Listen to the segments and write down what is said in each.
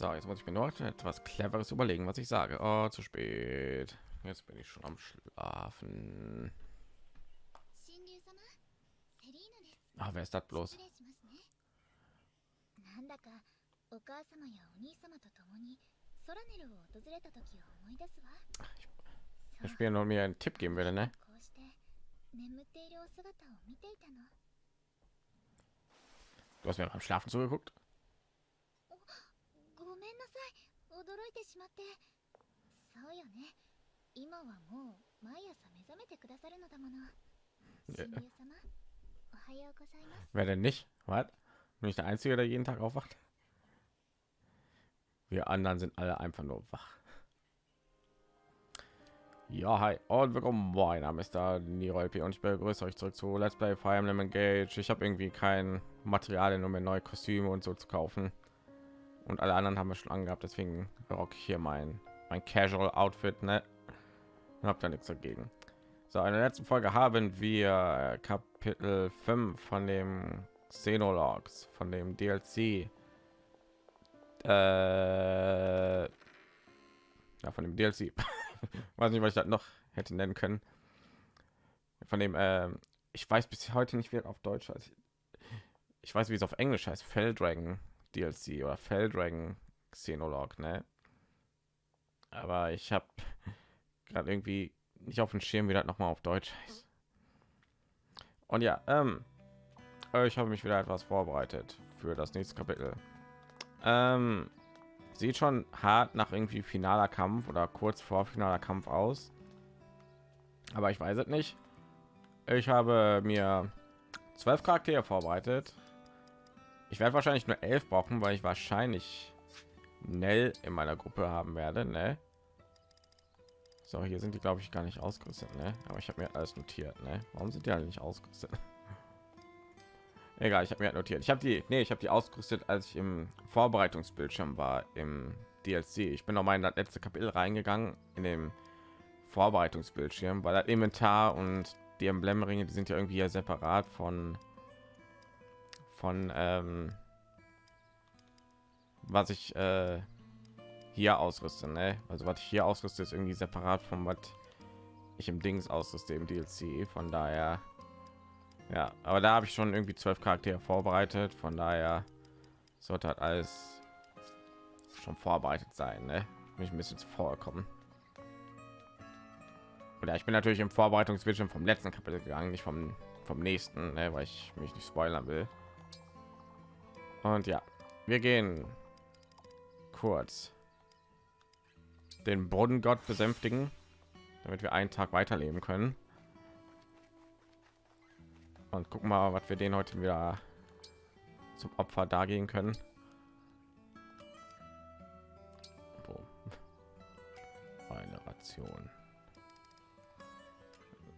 So, jetzt muss ich mir noch etwas Cleveres überlegen, was ich sage. Oh, zu spät. Jetzt bin ich schon am Schlafen. Ah, wer ist das bloß? なんだかお母様やお兄様と共にソラネルを訪れた時を思い出すわ Ich spiele nur mir einen Tipp geben würde, ne? こうして眠っているお姿を見ていたの Du hast mir beim Schlafen zugeguckt. ごめんなさい驚いてしまってそうよね今はもう毎朝目覚めてくださるのだもの神竜様おはようございます Wer denn nicht? Was? Bin ich der Einzige, der jeden Tag aufwacht? Wir anderen sind alle einfach nur wach. Ja, hi und willkommen. Mein Name ist da Nirolpi und ich begrüße euch zurück zu Let's Play Fire Emblem Engage. Ich habe irgendwie kein Material, um mir neue Kostüme und so zu kaufen. Und alle anderen haben wir schon angehabt, deswegen rock ich hier mein mein Casual Outfit, ne? Habt da nichts dagegen. So, in der letzten Folge haben wir Kapitel 5 von dem Xenologs, von dem DLC. Äh, ja, von dem DLC. weiß nicht, was ich das noch hätte nennen können. Von dem, äh, ich weiß bis heute nicht, wie auf Deutsch heißt. Ich weiß, wie es auf Englisch heißt. Feldragon DLC oder Feldragon Xenolog, ne? Aber ich habe gerade irgendwie nicht auf dem Schirm, wie das noch mal auf Deutsch heißt. Und ja, ähm, ich habe mich wieder etwas vorbereitet für das nächste Kapitel. Ähm, sieht schon hart nach irgendwie finaler Kampf oder kurz vor finaler Kampf aus. Aber ich weiß es nicht. Ich habe mir zwölf Charaktere vorbereitet. Ich werde wahrscheinlich nur elf brauchen, weil ich wahrscheinlich Nell in meiner Gruppe haben werde. Ne? So, hier sind die, glaube ich, gar nicht ausgerüstet. Ne? Aber ich habe mir alles notiert. Ne? Warum sind die alle nicht ausgerüstet? Egal, ich habe mir notiert. Ich habe die, nee, ich habe die ausgerüstet, als ich im Vorbereitungsbildschirm war im DLC. Ich bin noch mal in das letzte Kapitel reingegangen in dem Vorbereitungsbildschirm, weil das Inventar und die Emblemringe, die sind ja irgendwie ja separat von von ähm, was ich äh, hier ausrüste. Ne? Also was ich hier ausrüste, ist irgendwie separat von was ich im Dings ausrüste im DLC. Von daher ja, aber da habe ich schon irgendwie zwölf Charaktere vorbereitet. Von daher sollte halt alles schon vorbereitet sein. Ne? Mich ein bisschen vorkommen. Oder ich bin natürlich im Vorbereitungsbildschirm vom letzten Kapitel gegangen, nicht vom vom nächsten, ne? weil ich mich nicht spoilern will. Und ja, wir gehen kurz den Bodengott besänftigen, damit wir einen Tag weiterleben können. Und gucken mal was wir den heute wieder zum opfer dargehen können. Eine ration.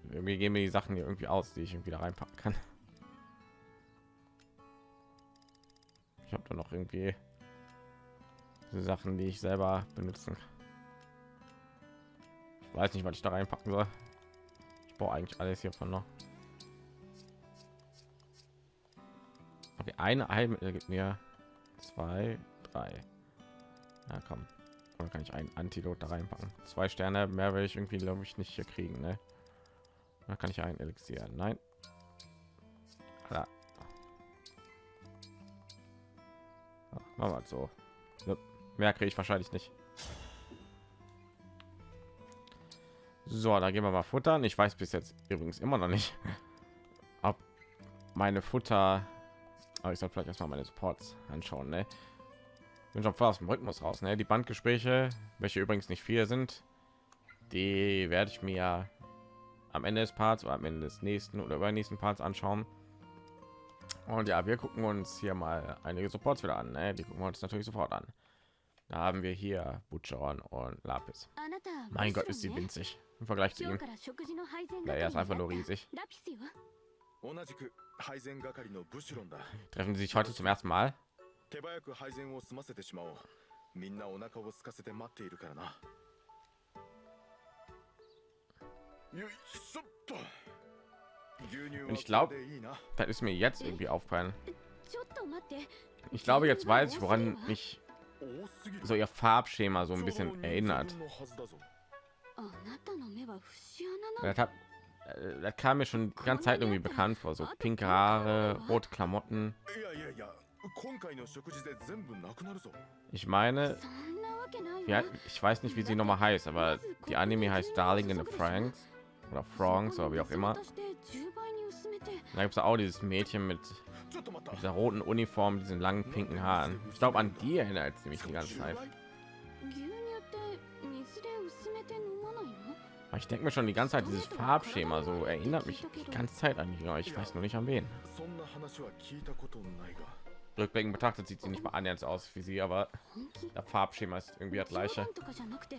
Irgendwie gehen mir die sachen hier irgendwie aus die ich irgendwie da reinpacken kann ich habe da noch irgendwie sachen die ich selber benutzen ich weiß nicht was ich da reinpacken soll ich brauche eigentlich alles hiervon noch Okay, eine Heilmittel gibt mir zwei, drei. Na komm, oder kann ich ein Antidot da reinpacken? Zwei Sterne mehr will ich irgendwie glaube ich nicht hier kriegen, ne? Da kann ich ein Elixier. Nein. Machen wir so. Mehr kriege ich wahrscheinlich nicht. So, da gehen wir mal futtern. Ich weiß bis jetzt übrigens immer noch nicht, ob meine Futter aber ich soll vielleicht erstmal meine Supports anschauen. Ne? Bin schon voll aus dem Rhythmus raus. Ne? Die Bandgespräche, welche übrigens nicht viel sind, die werde ich mir am Ende des Parts oder am Ende des nächsten oder übernächsten Parts anschauen. Und ja, wir gucken uns hier mal einige Supports wieder an. Ne? Die gucken wir uns natürlich sofort an. Da haben wir hier Butcheron und Lapis. Mein Gott, ist sie winzig im Vergleich zu ihm. Na, er ist einfach nur riesig. Treffen sie sich heute zum ersten Mal? Und ich glaube, das ist mir jetzt irgendwie aufgefallen. Ich glaube, jetzt weiß ich, woran mich so ihr Farbschema so ein bisschen erinnert. Das, hat, das kam mir schon die ganze Zeit irgendwie bekannt vor, so pinke Haare, rote Klamotten. Ich meine, ja, ich weiß nicht, wie sie noch mal heißt, aber die Anime heißt Darling in the Franks oder Franks oder wie auch immer. そこの別物として10倍に薄めて Da gibt es auch dieses Mädchen mit ちょっと待った dieser roten Uniform, diesen langen pinken Haaren. Ich glaube, an die erinnert es mich die ganze Zeit. 牛乳って水で薄めて飲まないの Aber ich denke mir schon die ganze Zeit, dieses Farbschema so erinnert mich die ganze Zeit an die. aber Ich weiß nur nicht an wen. そんな話は聞いたことないが Rückblickend betrachtet sieht sie nicht mal annähernd so aus wie sie, aber 本気 das Farbschema ist irgendwie das 冗 gleiche. 談とかじゃなくて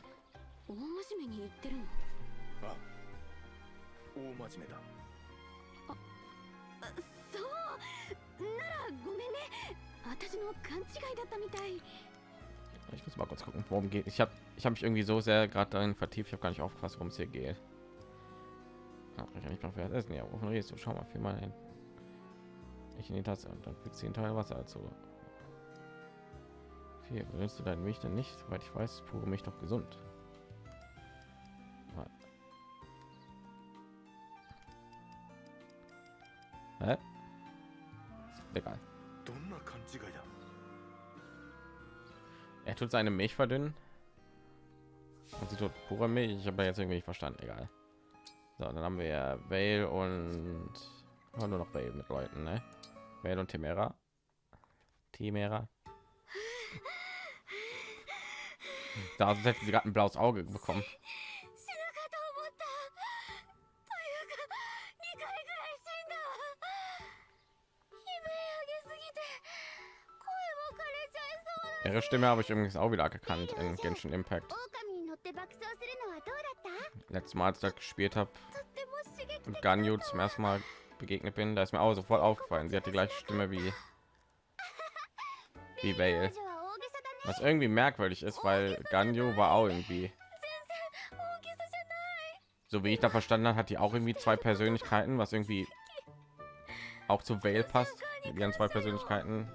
大真面目に言ってるのあ 大真面目だそうならごめんね私の勘違いだったみたい Ich muss mal kurz gucken, worum geht. Ich habe ich habe mich irgendwie so sehr gerade darin vertieft, ich habe gar nicht aufgepasst, worum es hier geht. Ach, ich kann nicht noch wer essen. Ja, wovon redest du? Schau mal, viel mal hin. Ich in die Tasse und dann fügt sie ein Teil Wasser dazu. Viel willst du deine Milch denn nicht? Soweit ich weiß, ist pure Milch doch gesund. Egal. Er tut seine Milch verdünnen. Und sie tut pure Milch. Ich habe jetzt irgendwie nicht verstanden. Egal. So, dann haben wir Vale und oh, nur noch Vale mit Leuten, ne? Vale und Temera. Temera. Da hätten sie gerade ein blaues Auge bekommen. Ihre Stimme habe ich übrigens auch wieder gekannt in Genshin Impact. Letztes Mal, als ich gespielt habe und Ganyu zum ersten Mal begegnet bin, da ist mir auch sofort aufgefallen. Sie hat die gleiche Stimme wie wie Vale. Was irgendwie merkwürdig ist, weil Ganyu war auch irgendwie so wie ich da verstanden habe, hat die auch irgendwie zwei Persönlichkeiten, was irgendwie auch zu Vale passt. Die haben zwei Persönlichkeiten,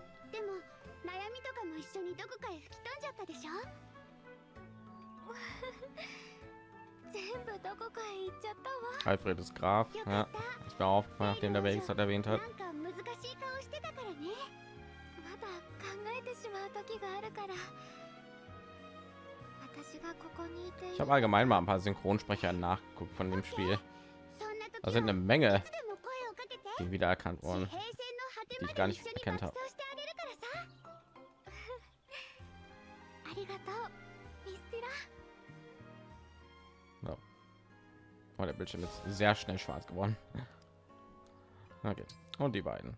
Alfred ist Graf. Ja, ich bin aufgefallen, nachdem der Wegs hat erwähnt hat. Ich habe allgemein mal ein paar Synchronsprecher nachgeguckt von dem Spiel. Da sind eine Menge, die wiedererkannt wurden, die ich gar nicht erkannt habe. Bildschirm ist sehr schnell schwarz geworden. Okay. Und die beiden.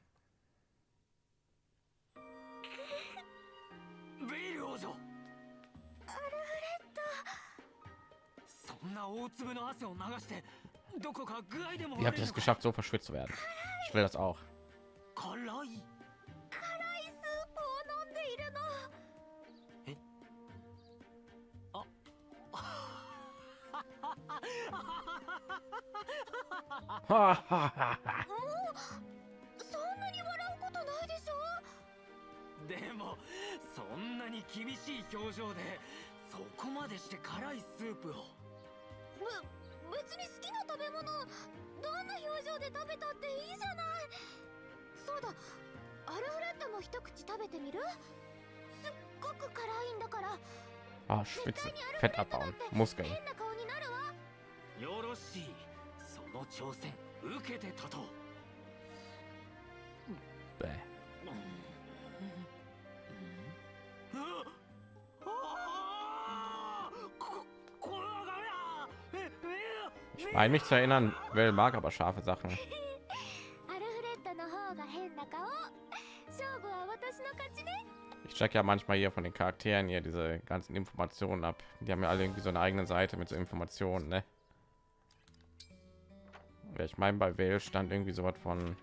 Ihr habt es geschafft, so verschwitzt zu werden. Ich will das auch. そんなに笑うことないでしょでもそんなに厳しい表情でそこまでして辛いスープをぶ別に好きな食べ物どんな表情で食べたっていいじゃないそうだアルフレッドも一口食べてみる？すっごく辛いんだから Ah, Schwitzen. Fett abbauen. Muskeln. 変な顔になるわよろしいその挑戦受けて立とう Bäh. ああーここれはダメだええ Ich meine mich zu erinnern, Will mag aber scharfe Sachen. アルフレッドの方が変な顔勝負は私の勝ちね Ich check ja manchmal hier von den Charakteren hier diese ganzen Informationen ab. Die haben ja alle irgendwie so eine eigene Seite mit so Informationen, ne? Ja, ich meine, bei Vale stand irgendwie so was von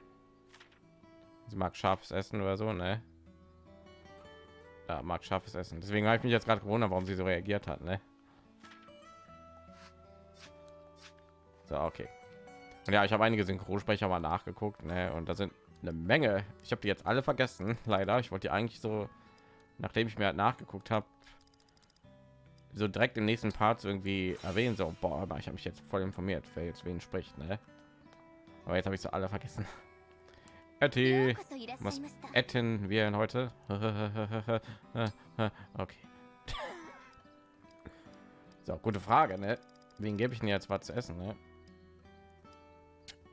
sie mag scharfes Essen oder so, ne? Ja, mag scharfes Essen. Deswegen habe ich mich jetzt gerade gewundert, warum sie so reagiert hat, ne? So, okay. Und ja, ich habe einige Synchronsprecher mal nachgeguckt, ne? Und da sind eine Menge. Ich habe die jetzt alle vergessen, leider. Ich wollte die eigentlich so nachdem ich mir halt nachgeguckt habe, so direkt im nächsten Part irgendwie erwähnen, so, boah, ich habe mich jetzt voll informiert, wer jetzt wen spricht, ne? Aber jetzt habe ich so alle vergessen. Etty, was etten wir heute? okay. So, gute Frage, ne? Wen gebe ich denn jetzt was zu essen, ne?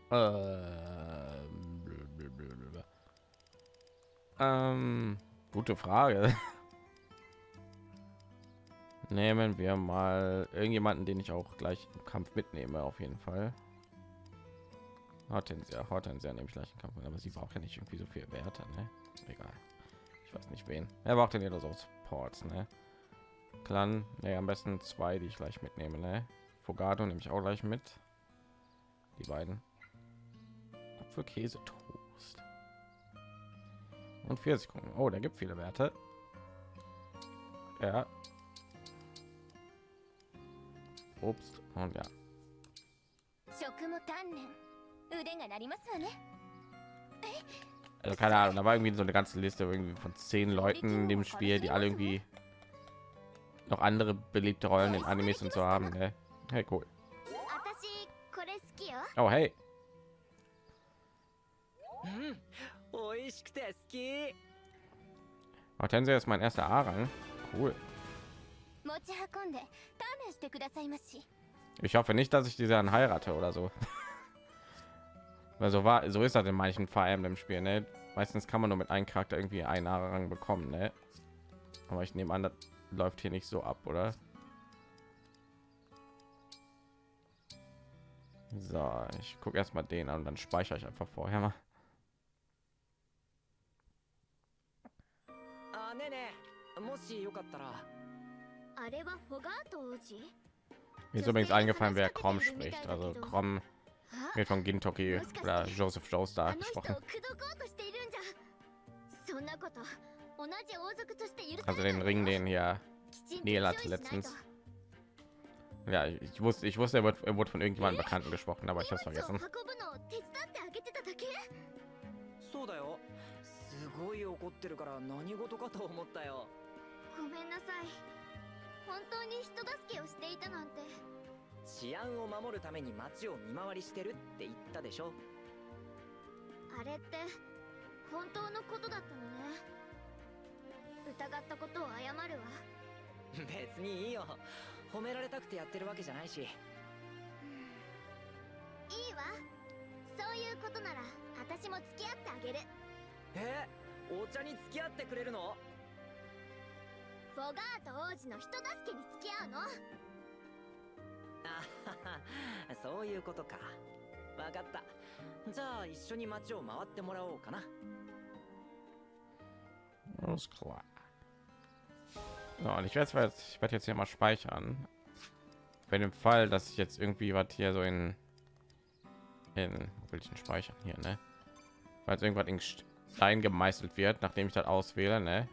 Ähm, ähm gute Frage. Nehmen wir mal irgendjemanden, den ich auch gleich im Kampf mitnehme, auf jeden Fall. Hortensia, Hortensia nehme ich gleich im Kampf, aber sie braucht ja nicht irgendwie so viel Werte, ne? Egal. Ich weiß nicht wen. Er braucht denn ja so Supports, ne? Clan, ne, am besten zwei, die ich gleich mitnehme, ne? Fogado nehme ich auch gleich mit. Die beiden. Apfelkäse Toast. Und vier Sekunden. Oh, der gibt viele Werte. Ja. Obst und ja. Also keine Ahnung, da war irgendwie so eine ganze Liste irgendwie von zehn Leuten in dem Spiel, die alle irgendwie noch andere beliebte Rollen in Animes und so haben. Ne? Hey, cool. Oh, hey. Mm, oh, Tensei ist mein erster A-Rang. Cool. Ich hoffe nicht, dass ich diese an heirate oder so. Also war so ist das in manchen Fire Emblem Spielen. Ne? Meistens kann man nur mit einem Charakter irgendwie einen Rang bekommen. Ne? Aber ich nehme an, das läuft hier nicht so ab, oder? So, ich gucke erstmal den an und dann speichere ich einfach vorher mal. Mir ist übrigens eingefallen, wer Krom spricht. Also Krom wird von Gintoki oder Joseph Joestar あの人を gesprochen. 口説こうとしているんじゃそんなこと同じ王族として許さ Also れない den Ring, den hier きちんと Neil 用 hatte 意しないと letztens. Ja, ich ich wusste, ich wusste, er wird, er wurde von irgendjemandem Bekannten gesprochen, aber ich habe es 荷物を vergessen. 運ぶのを手伝ってあげてただけそうだよすごい怒ってるから何事かと思ったよごめんなさい本当に人助けをしていたなんて 治安を守るために街を見回りしてるって言ったでしょ？あれって本当のことだったのね。疑ったことを謝るわ。別にいいよ。褒められたくてやってるわけじゃないし。いいわ。そういうことなら私も付き合ってあげる。え？お茶に付き合ってくれるの？フォガート王子の人助けに付き合うの？あははそういうことかわかったじゃあ一緒に街を回ってもらおうかな Alles klar. So, und ich werde jetzt, ich werde jetzt hier mal speichern. Für den Fall, dass ich jetzt irgendwie was hier so in in wo will ich denn speichern hier, ne? Weil irgendwas in Stein gemeißelt wird, nachdem ich das auswähle, ne?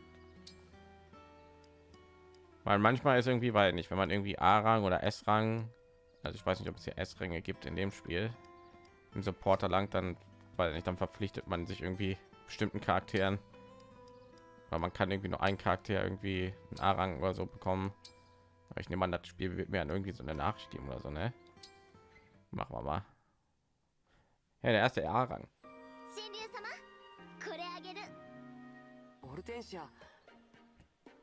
Weil manchmal ist irgendwie, weil nicht, wenn man irgendwie A-Rang oder S-Rang, also ich weiß nicht, ob es hier S-Ränge gibt in dem Spiel, im Supporter langt, dann, weil nicht, dann verpflichtet man sich irgendwie bestimmten Charakteren weil man kann irgendwie nur einen Charakter irgendwie einen A-Rang oder so bekommen. Aber ich nehme an, das Spiel wird mir dann irgendwie so eine Nachricht geben oder so, ne? Machen wir mal. Ja, der erste A-Rang. 神竜様これあげるオルテンシア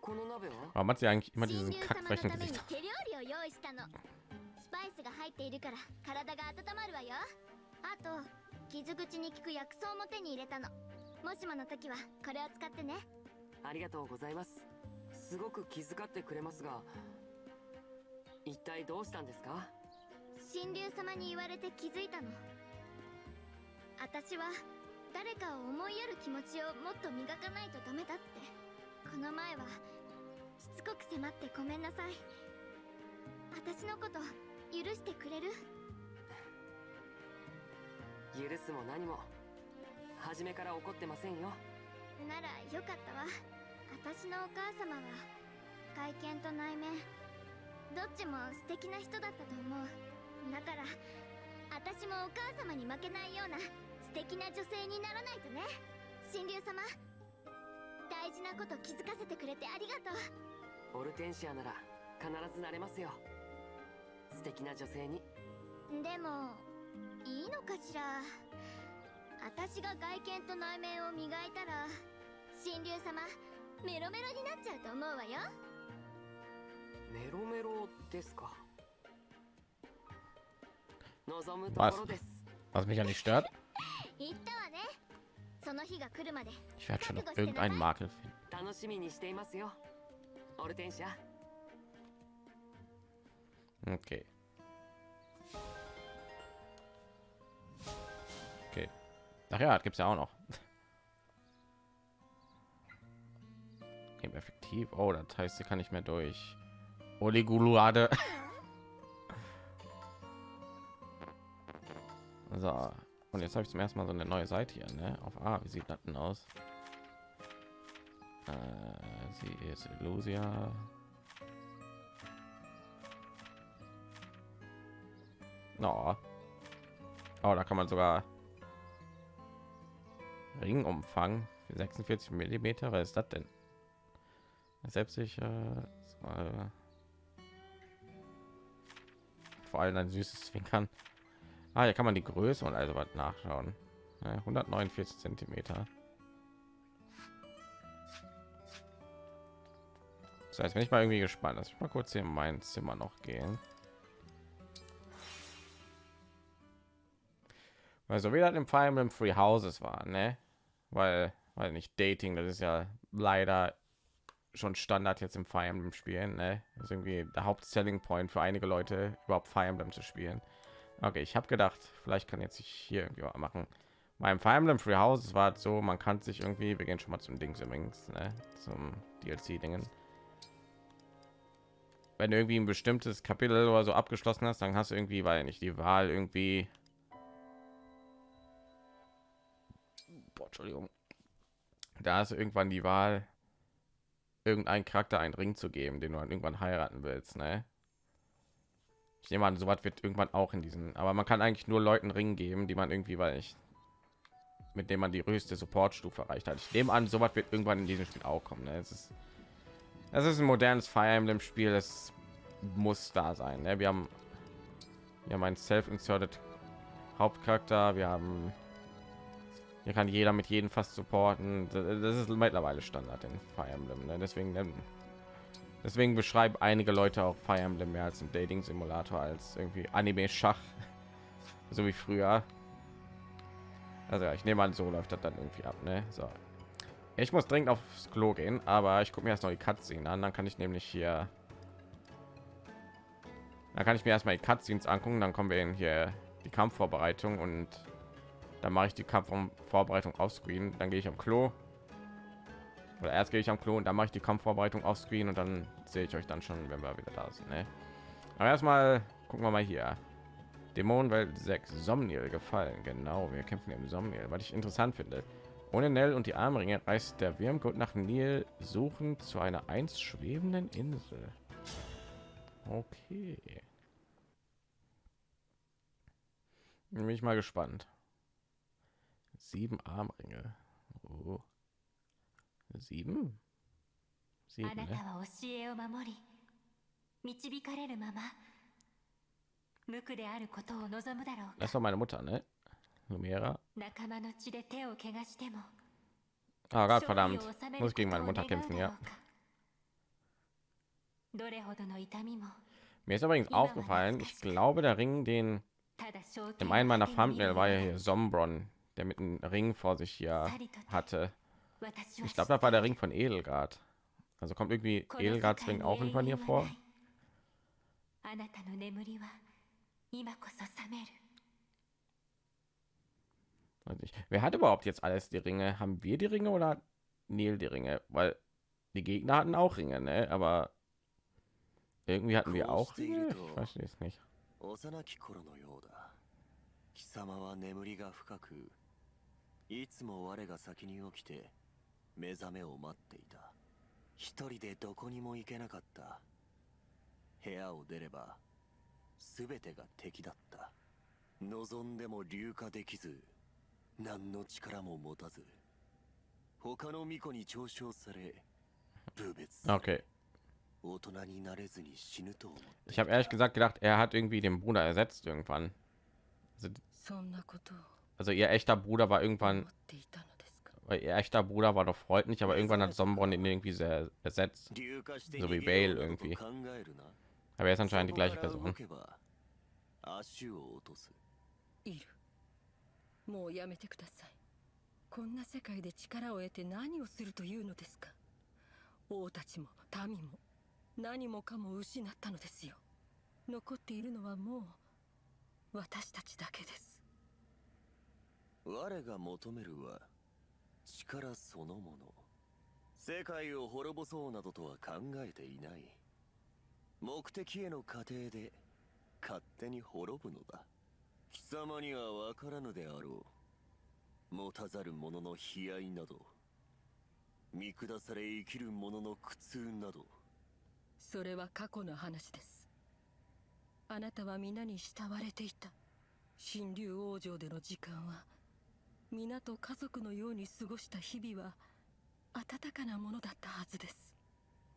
この鍋は Warum hat sie eigentlich immer 神 diesen 竜様のた Kackfrechen めに Gesicht? スパイスが入っているから体が温まるわよ。あと傷口に効く薬草も手に入れたの。もしもの時はこれを使ってね。ありがとうございます。すごく気遣ってくれますが一体どうしたんですか？神竜様に言われて気づいたの。私は誰かを思いやる気持ちをもっと磨かないとダメだって。この前はしつこく迫ってごめんなさい。私のこと許してくれる？許すも何も。初めから怒ってませんよ。ならよかったわ。私のお母様は外見と内面どっちも素敵な人だったと思う。だから私もお母様に負けないような素敵な女性にならないとね。神竜様大大事なこと気づかせてくれてありがとう。オルテンシアなら必ずなれますよ素敵な女性に。でもいいのかしら？私が外見と内面を磨いたら神竜様メロメロになっちゃうと思うわよ。メロメロですか。望むと Was? ころです。Was mich ja nicht stört. 言ったわね。その日が来るまで。Ich werde schon noch irgendeinen Makel finden. Okay. Okay. Ach ja, das gibt's ja auch noch. Eben effektiv. Oh, das heißt, sie kann nicht mehr durch. Oliguluade. so. Und jetzt habe ich zum ersten Mal so eine neue Seite hier, ne? Auf A. Wie sieht das denn aus? Äh, sie ist Illusia. No. Oh, da kann man sogar Ringumfang für 46 Millimeter. Was ist das denn? Selbstsicher. Äh, vor allem ein süßes Zwinkern. Ah, hier kann man die Größe und also was nachschauen. Ja, 149 Zentimeter. Das heißt, wenn ich mal irgendwie gespannt, dass ich mal kurz hier in mein Zimmer noch gehen. Weil so wie das im Fire Emblem Free Houses war, ne? Weil, weil nicht Dating, das ist ja leider schon Standard jetzt im Fire Emblem spielen, ne? Das ist irgendwie der Hauptselling Point für einige Leute überhaupt Fire Emblem zu spielen. Okay, ich habe gedacht, vielleicht kann jetzt sich hier irgendwie machen. Beim Fire Emblem Free Houses war es so, man kann sich irgendwie, wir gehen schon mal zum Dings übrigens, ne? Zum DLC Dingen. Wenn du irgendwie ein bestimmtes Kapitel oder so abgeschlossen hast, dann hast du irgendwie, weil nicht die Wahl irgendwie Boah, Entschuldigung. Da du irgendwann die Wahl, irgendeinen Charakter einen Ring zu geben, den du dann irgendwann heiraten willst, ne? Ich nehme an, sowas wird irgendwann auch in diesen, aber man kann eigentlich nur Leuten Ring geben, die man irgendwie, weil ich mit dem man die höchste Supportstufe erreicht hat. Ich nehme an, sowas wird irgendwann in diesem Spiel auch kommen. Ne? Es ist, es ist ein modernes Fire Emblem Spiel. Es muss da sein. Ne? Wir haben, haben einen self-inserted Hauptcharakter. Wir haben hier kann jeder mit jedem fast supporten. Das ist mittlerweile Standard in Fire Emblem. Ne? Deswegen, ähm, deswegen beschreiben einige Leute auch Fire Emblem mehr als ein Dating Simulator als irgendwie Anime Schach, so wie früher. Also ja, ich nehme an, so läuft das dann irgendwie ab. Ne? So, ich muss dringend aufs Klo gehen, aber ich gucke mir erst noch die Cutscene an. Dann kann ich nämlich hier, dann kann ich mir erstmal die Cutscenes angucken. Dann kommen wir in hier die Kampfvorbereitung und dann mache ich die Kampfvorbereitung auf Screen. Dann gehe ich am Klo. Oder erst gehe ich am Klo und dann mache ich die Kampfvorbereitung auf Screen und dann sehe ich euch dann schon, wenn wir wieder da sind. Ne? Aber erstmal gucken wir mal hier. Dämonenwelt 6 Somniel gefallen. Genau, wir kämpfen im Somniel. Was ich interessant finde. Ohne Nell und die Armringe reist der Wirmgott nach Nil suchen zu einer einst schwebenden Insel. Okay. Bin ich mal gespannt. Sieben Armringe. Oh. Sieben? あ Sieben, なた ne? は教えを守り導かれるまま無垢であることを望むだろう Das ist doch meine Mutter, ne? Lumera. 仲間の血で手を怪我しても Ah, Gott, 勝利 verdammt. を収め Muss る ich こと gegen を meine 願 Mutter う kämpfen, だろ ja. うかどれほどの痛みも Mir ist übrigens aufgefallen, ich glaube, der Ring, den ただ正 im 気 einen を meiner 当てに Thumbnail war ja 見る hier Sombron, der mit einem Ring vor sich hier さりとて hatte. 私は Ich glaube, das war der Ring von Edelgard. Also kommt irgendwie この世界 Edelgards Ring に auch irgendwann 永 hier 遠は vor? ないあなたの眠りは今こそ覚める Weiß nicht. Wer hat überhaupt jetzt alles die Ringe? Haben wir die Ringe oder hat Neil die Ringe? Weil die Gegner hatten auch Ringe, ne? Aber irgendwie hatten wir auch Ringe. Ich weiß es nicht. 幼き頃のようだ貴様は眠りが深く いつも我が先に起きて目覚めを待っていた一人でどこにも行けなかった部屋を出れば全てが敵だった望んでも流化できず何の力も持たず他の巫女に嘲笑され部別 Okay. 大人になれずに死ぬと思って Ich habe ehrlich gesagt gedacht, er hat irgendwie den Bruder ersetzt irgendwann. Also, そんなことを also ihr echter Bruder war 思っ irgendwann, ていたのですか weil ihr echter Bruder war doch freundlich, aber irgendwann hat Sombron ihn irgendwie sehr ersetzt. 流化して So wie 逃げよう Bale などと irgendwie. 考えるな Aber er ist anscheinend die gleiche そこから動 Person. けば足を落とすいるもうやめてくださいこんな世界で力を得て何をするというのですか王たちも民も何もかも失ったのですよ残っているのはもう私たちだけです 我が求めるは力そのもの。世界を滅ぼそうなどとは考えていない。目的への過程で勝手に滅ぶのだ。貴様には分からぬであろう。持たざる者の悲哀など。見下され生きる者の苦痛など。それは過去の話です。あなたは皆に慕われていた。神竜王城での時間は皆と家族のように過ごした日々は温かなものだったはずです。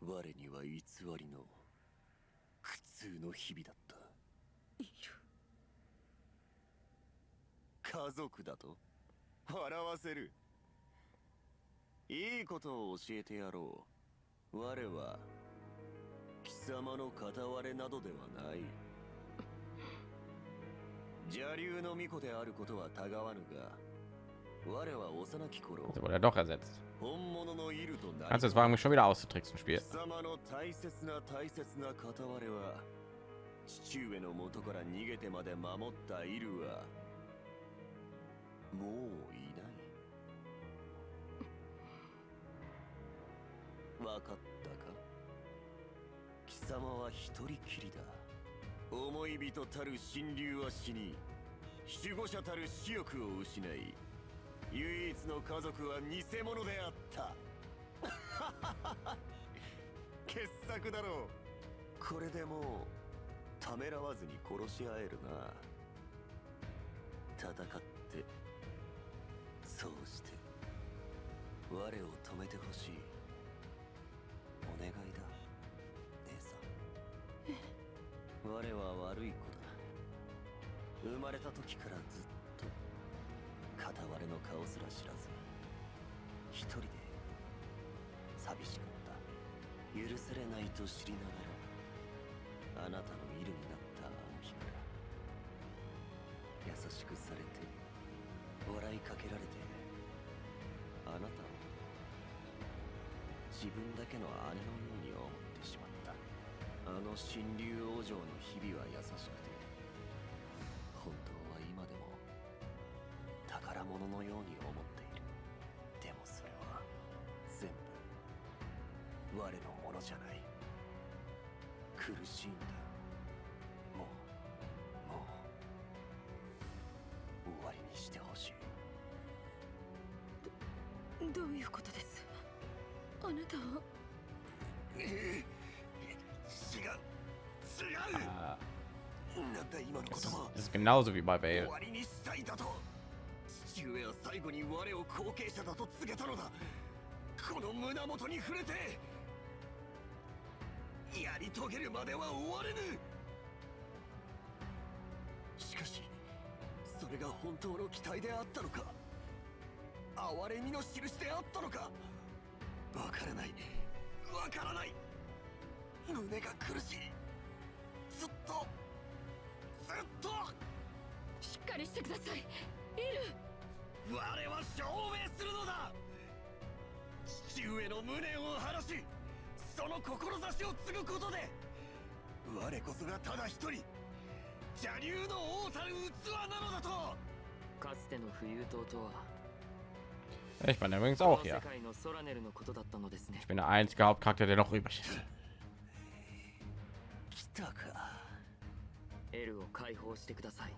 我には偽りの苦痛の日々だった。いる。家族だと？笑わせる。いいことを教えてやろう。我は貴様の片割れなどではない。邪竜の巫女であることはたがわぬが Also wurde er doch ersetzt. Kannst du jetzt wagen, mich schon wieder auszutricksen, 貴 Spiel. 様の大切な大切な片割れは父上の元から逃げてまで守ったイルはもういないわかったか？貴様は一人きりだ思い人たる神竜は死に守護者たる死欲を失い唯一の家族は偽物であった。傑作だろう。これでもうためらわずに殺し合えるな。戦ってそうして我を止めてほしい。お願いだ姉さん。我は悪い子だ。生まれた時からずっと片割れの顔すら知らず一人で寂しかった。許されないと知りながらあなたのイルになったあの日から優しくされて笑いかけられてあなたを自分だけの姉のように思ってしまった。あの神竜王女の日々は優しくじゃない。苦しいんだ。もうもう終わりにしてほしい。どういうことです？あなたは違う。違う。Ah, なんだ今の言葉 das ist genauso wie bei 終 Bale. わりにしたいだと。父上は最後に我を後継者だと告げたのだ。この胸元に触れて。やり遂げるまでは終われぬ。しかしそれが本当の期待であったのか哀れみの印であったのかわからない。わからない。胸が苦しい。ずっとずっと。しっかりしてください。イル。我は証明するのだ。父上の無念を晴らしその志を継ぐことで我こそがただ一人邪竜の王たる器なのだとかつての浮遊島とは Ich bin übrigens auch 世 hier. 界のソラネルのことだったのですね Ich bin der einzige Hauptcharakter, der noch übrig ist. 来たかエルを解放してください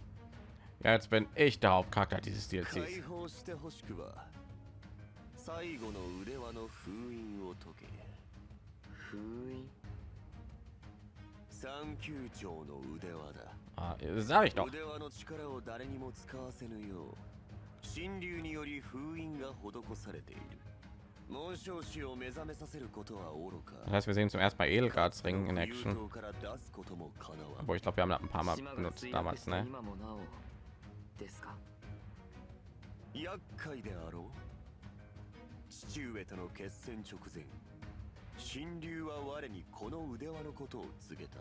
Ja, jetzt bin ich der Hauptcharakter dieses 解 DLCs. 放してほしくば最後の腕輪の封印を解け Ah, das sag ich doch. 腕輪の力を誰にも使わせぬよう神竜により封印が施されている 紋章師を目覚めさせることは愚か Das heißt, wir sehen zum ersten Mal Edelgards Ring in 友 Action. 島から出すこともかなわん Obwohl ich glaube, wir haben das ein paar Mal 島が benutzt 墜落 damals, した ne? 今もなおですか厄介であろう父上との決戦直前 神竜は我にこの腕輪のことを告げた。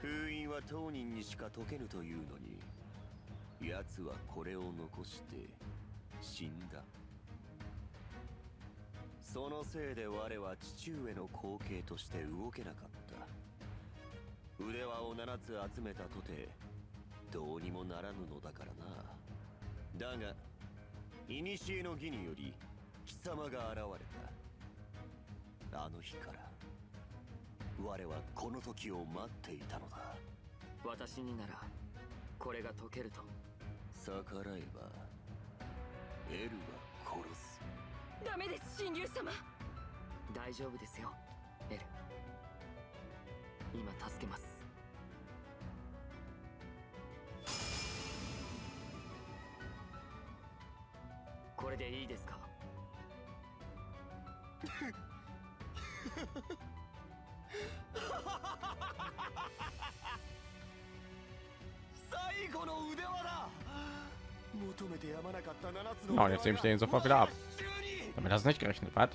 封印は当人にしか解けぬというのに奴はこれを残して死んだ。そのせいで我は父上の後継として動けなかった。腕輪を7つ集めたとてどうにもならぬのだからな。だが古の儀により貴様が現れた。あの日から我はこの時を待っていたのだ。私にならこれが解けると。逆らえばエルは殺す。ダメです神竜様。大丈夫ですよエル。今助けますれでいいですか Oh, und jetzt nehme ich den sofort wieder ab. Damit hast du nicht gerechnet, was?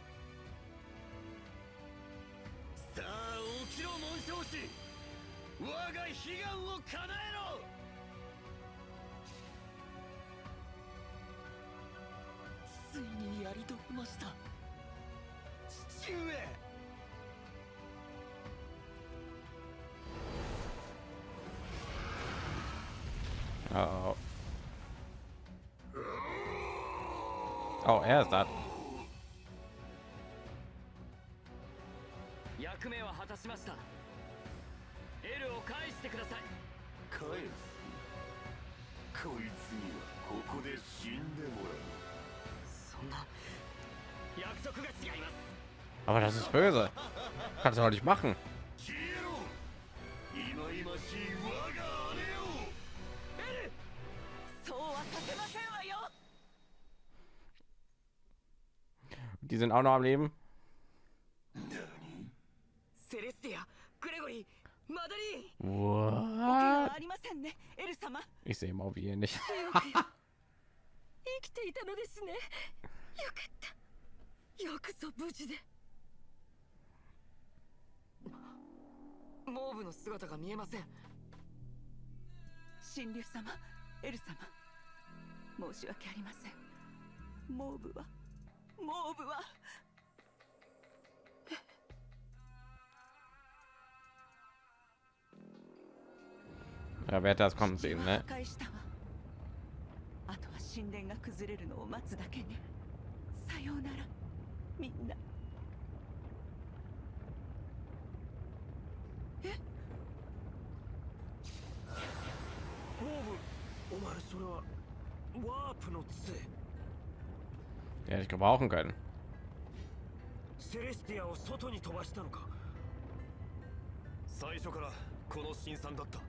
ついにやり遂げました。父上。Oh. Oh, er ist das. 役目は果たしました。エルを返してください。返す？こい Aber das ist böse. Kannst du noch nicht machen. Die sind auch noch am Leben. Ich sehe mal wie nicht. よくぞ無事で。モーブの姿が見えません。神竜様エル様申し訳ありません。モーブはモーブは。Ja, wer hätte das わ。あとは神殿が崩れるのを待つだけね。さようならみんな。モーブお前それはワープの杖。hätte ich gebrauchen können. セレスティアを外に飛ばしたのか？最初からこの辛酸だった。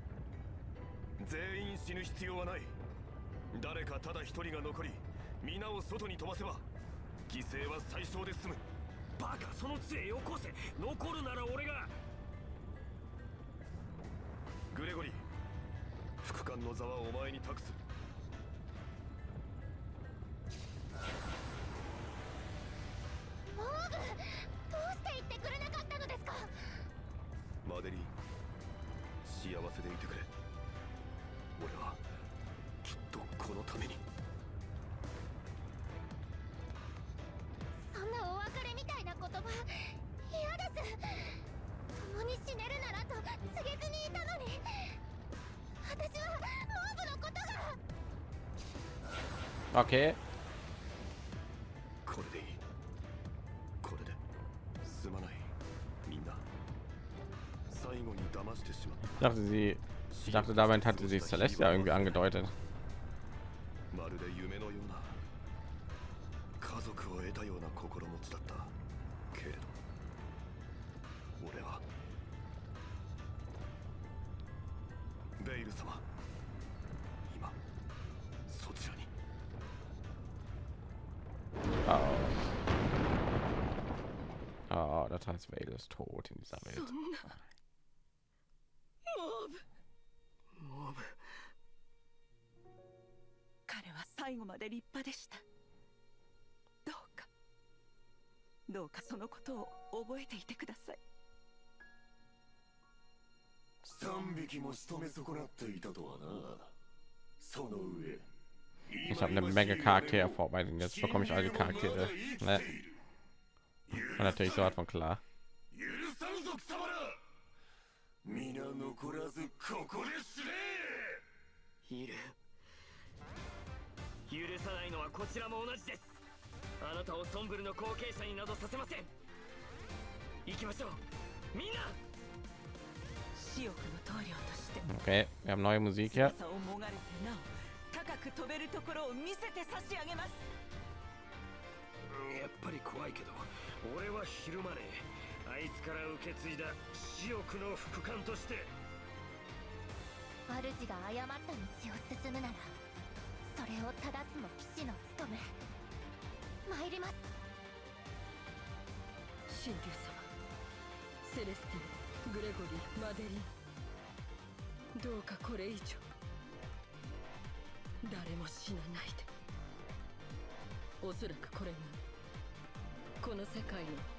全員死ぬ必要はない。誰かただ一人が残り皆を外に飛ばせば犠牲は最小で済む。バカその杖よこせ。残るなら俺が。グレゴリー副官の座はお前に託す。モーブどうして言ってくれなかったのですか？マデリーン幸せでいてくれっ Ich dachte, sie. Ich dachte, damit hatte sie Celestia irgendwie angedeutet. Oh, das heißt, Vale ist tot in dieser Welt. モブ彼は最後まで立派でしたどうかどうかそのことを覚えていてください3匹も仕留め損なっていたとはなその上 Ich habe eine Menge Charaktere vorbereitet. Jetzt bekomme ich all die Charaktere. Ne? Und natürlich so von klar. 皆残らずここで死ね！いる許さないのはこちらも同じです。あなたをソンブルの後継者になどさせません。行きましょう。みんな！死翼の棟梁として。Okay, wir haben neue Musik hier. いつから受け継いだ死翼の副官として。主が誤った道を進むならそれを正すも騎士の務め。参ります。神竜様。セレスティングレゴリーマデリン。どうかこれ以上。誰も死なないで。おそらくこれがこの世界の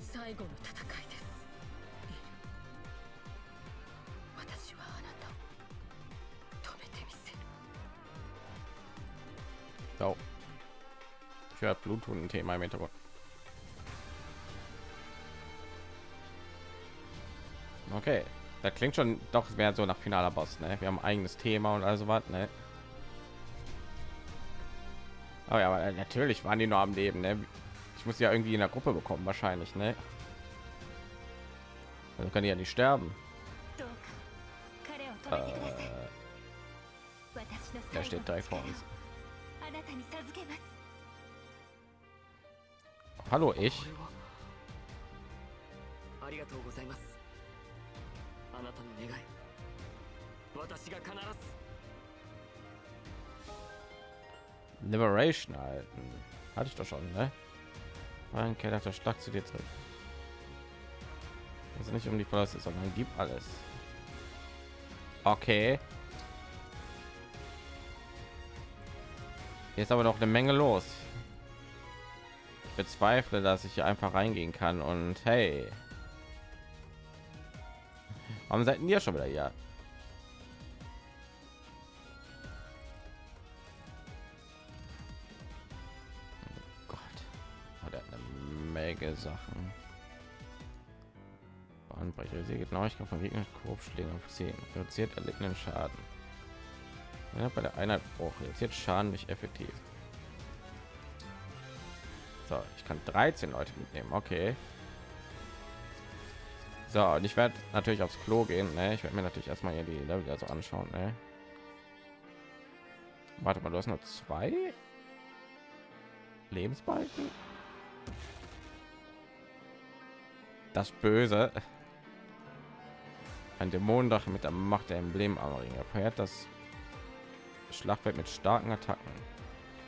最後の戦いですエル私はあなたを止めてみせる So. Ich höre Bluthunden-Thema im Hintergrund. Okay, das klingt schon doch mehr so nach finaler Boss. Ne? Wir haben ein eigenes Thema und also was. Ne? Oh ja, aber natürlich waren die nur am Leben. Ne? Ich muss ja irgendwie in der Gruppe bekommen, wahrscheinlich, ne? Also kann ich ja nicht sterben. Äh, da steht drei vor uns. Hallo, ich. Liberation halten. Hatte ich doch schon, ne? Keller der Schlag zu dir zurück. Also nicht um die Verluste, sondern gib alles. Okay. Ist aber noch eine Menge los. Ich bezweifle, dass ich hier einfach reingehen kann und hey. Warum seid ihr schon wieder hier? Eine Menge Sachen. Bahnbrecher, sie Genauigkeit von Gegner, Korbschlägen auf 10, reduziert erlittenen Schaden. Ja, bei der Einheit Bruch, reduziert Schaden nicht effektiv. So, ich kann 13 Leute mitnehmen, okay. So, und ich werde natürlich aufs Klo gehen, ne? Ich werde mir natürlich erstmal hier die Level also anschauen, ne? Warte mal, du hast nur zwei Lebensbalken. Das Böse. Ein Dämonendach mit der Macht der Emblem am Ring. Er verhält das Schlachtfeld mit starken Attacken.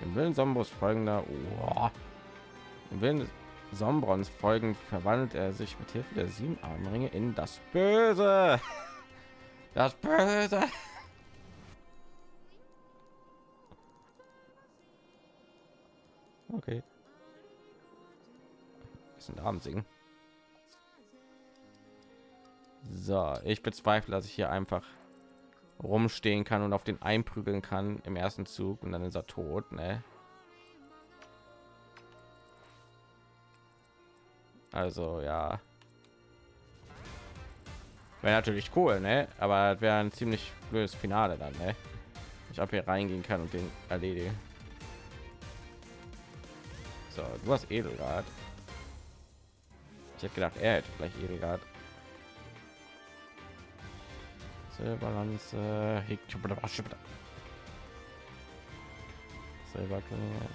Im Willen Sombros folgender. Oh. Im Willen Sombrons folgend verwandelt er sich mit Hilfe der sieben Armringe in das Böse. Das Böse. Okay. Ist ein Abend singen. So, ich bezweifle, dass ich hier einfach rumstehen kann und auf den einprügeln kann im ersten Zug und dann ist er tot, ne? Also ja. Wäre natürlich cool, ne? Aber wäre ein ziemlich blödes Finale dann, ne? Ich habe hier reingehen kann und den erledigen. So, du hast Edelrad. Ich hätte gedacht, er hätte vielleicht Edelrad. Silberlanze, Silberklinge.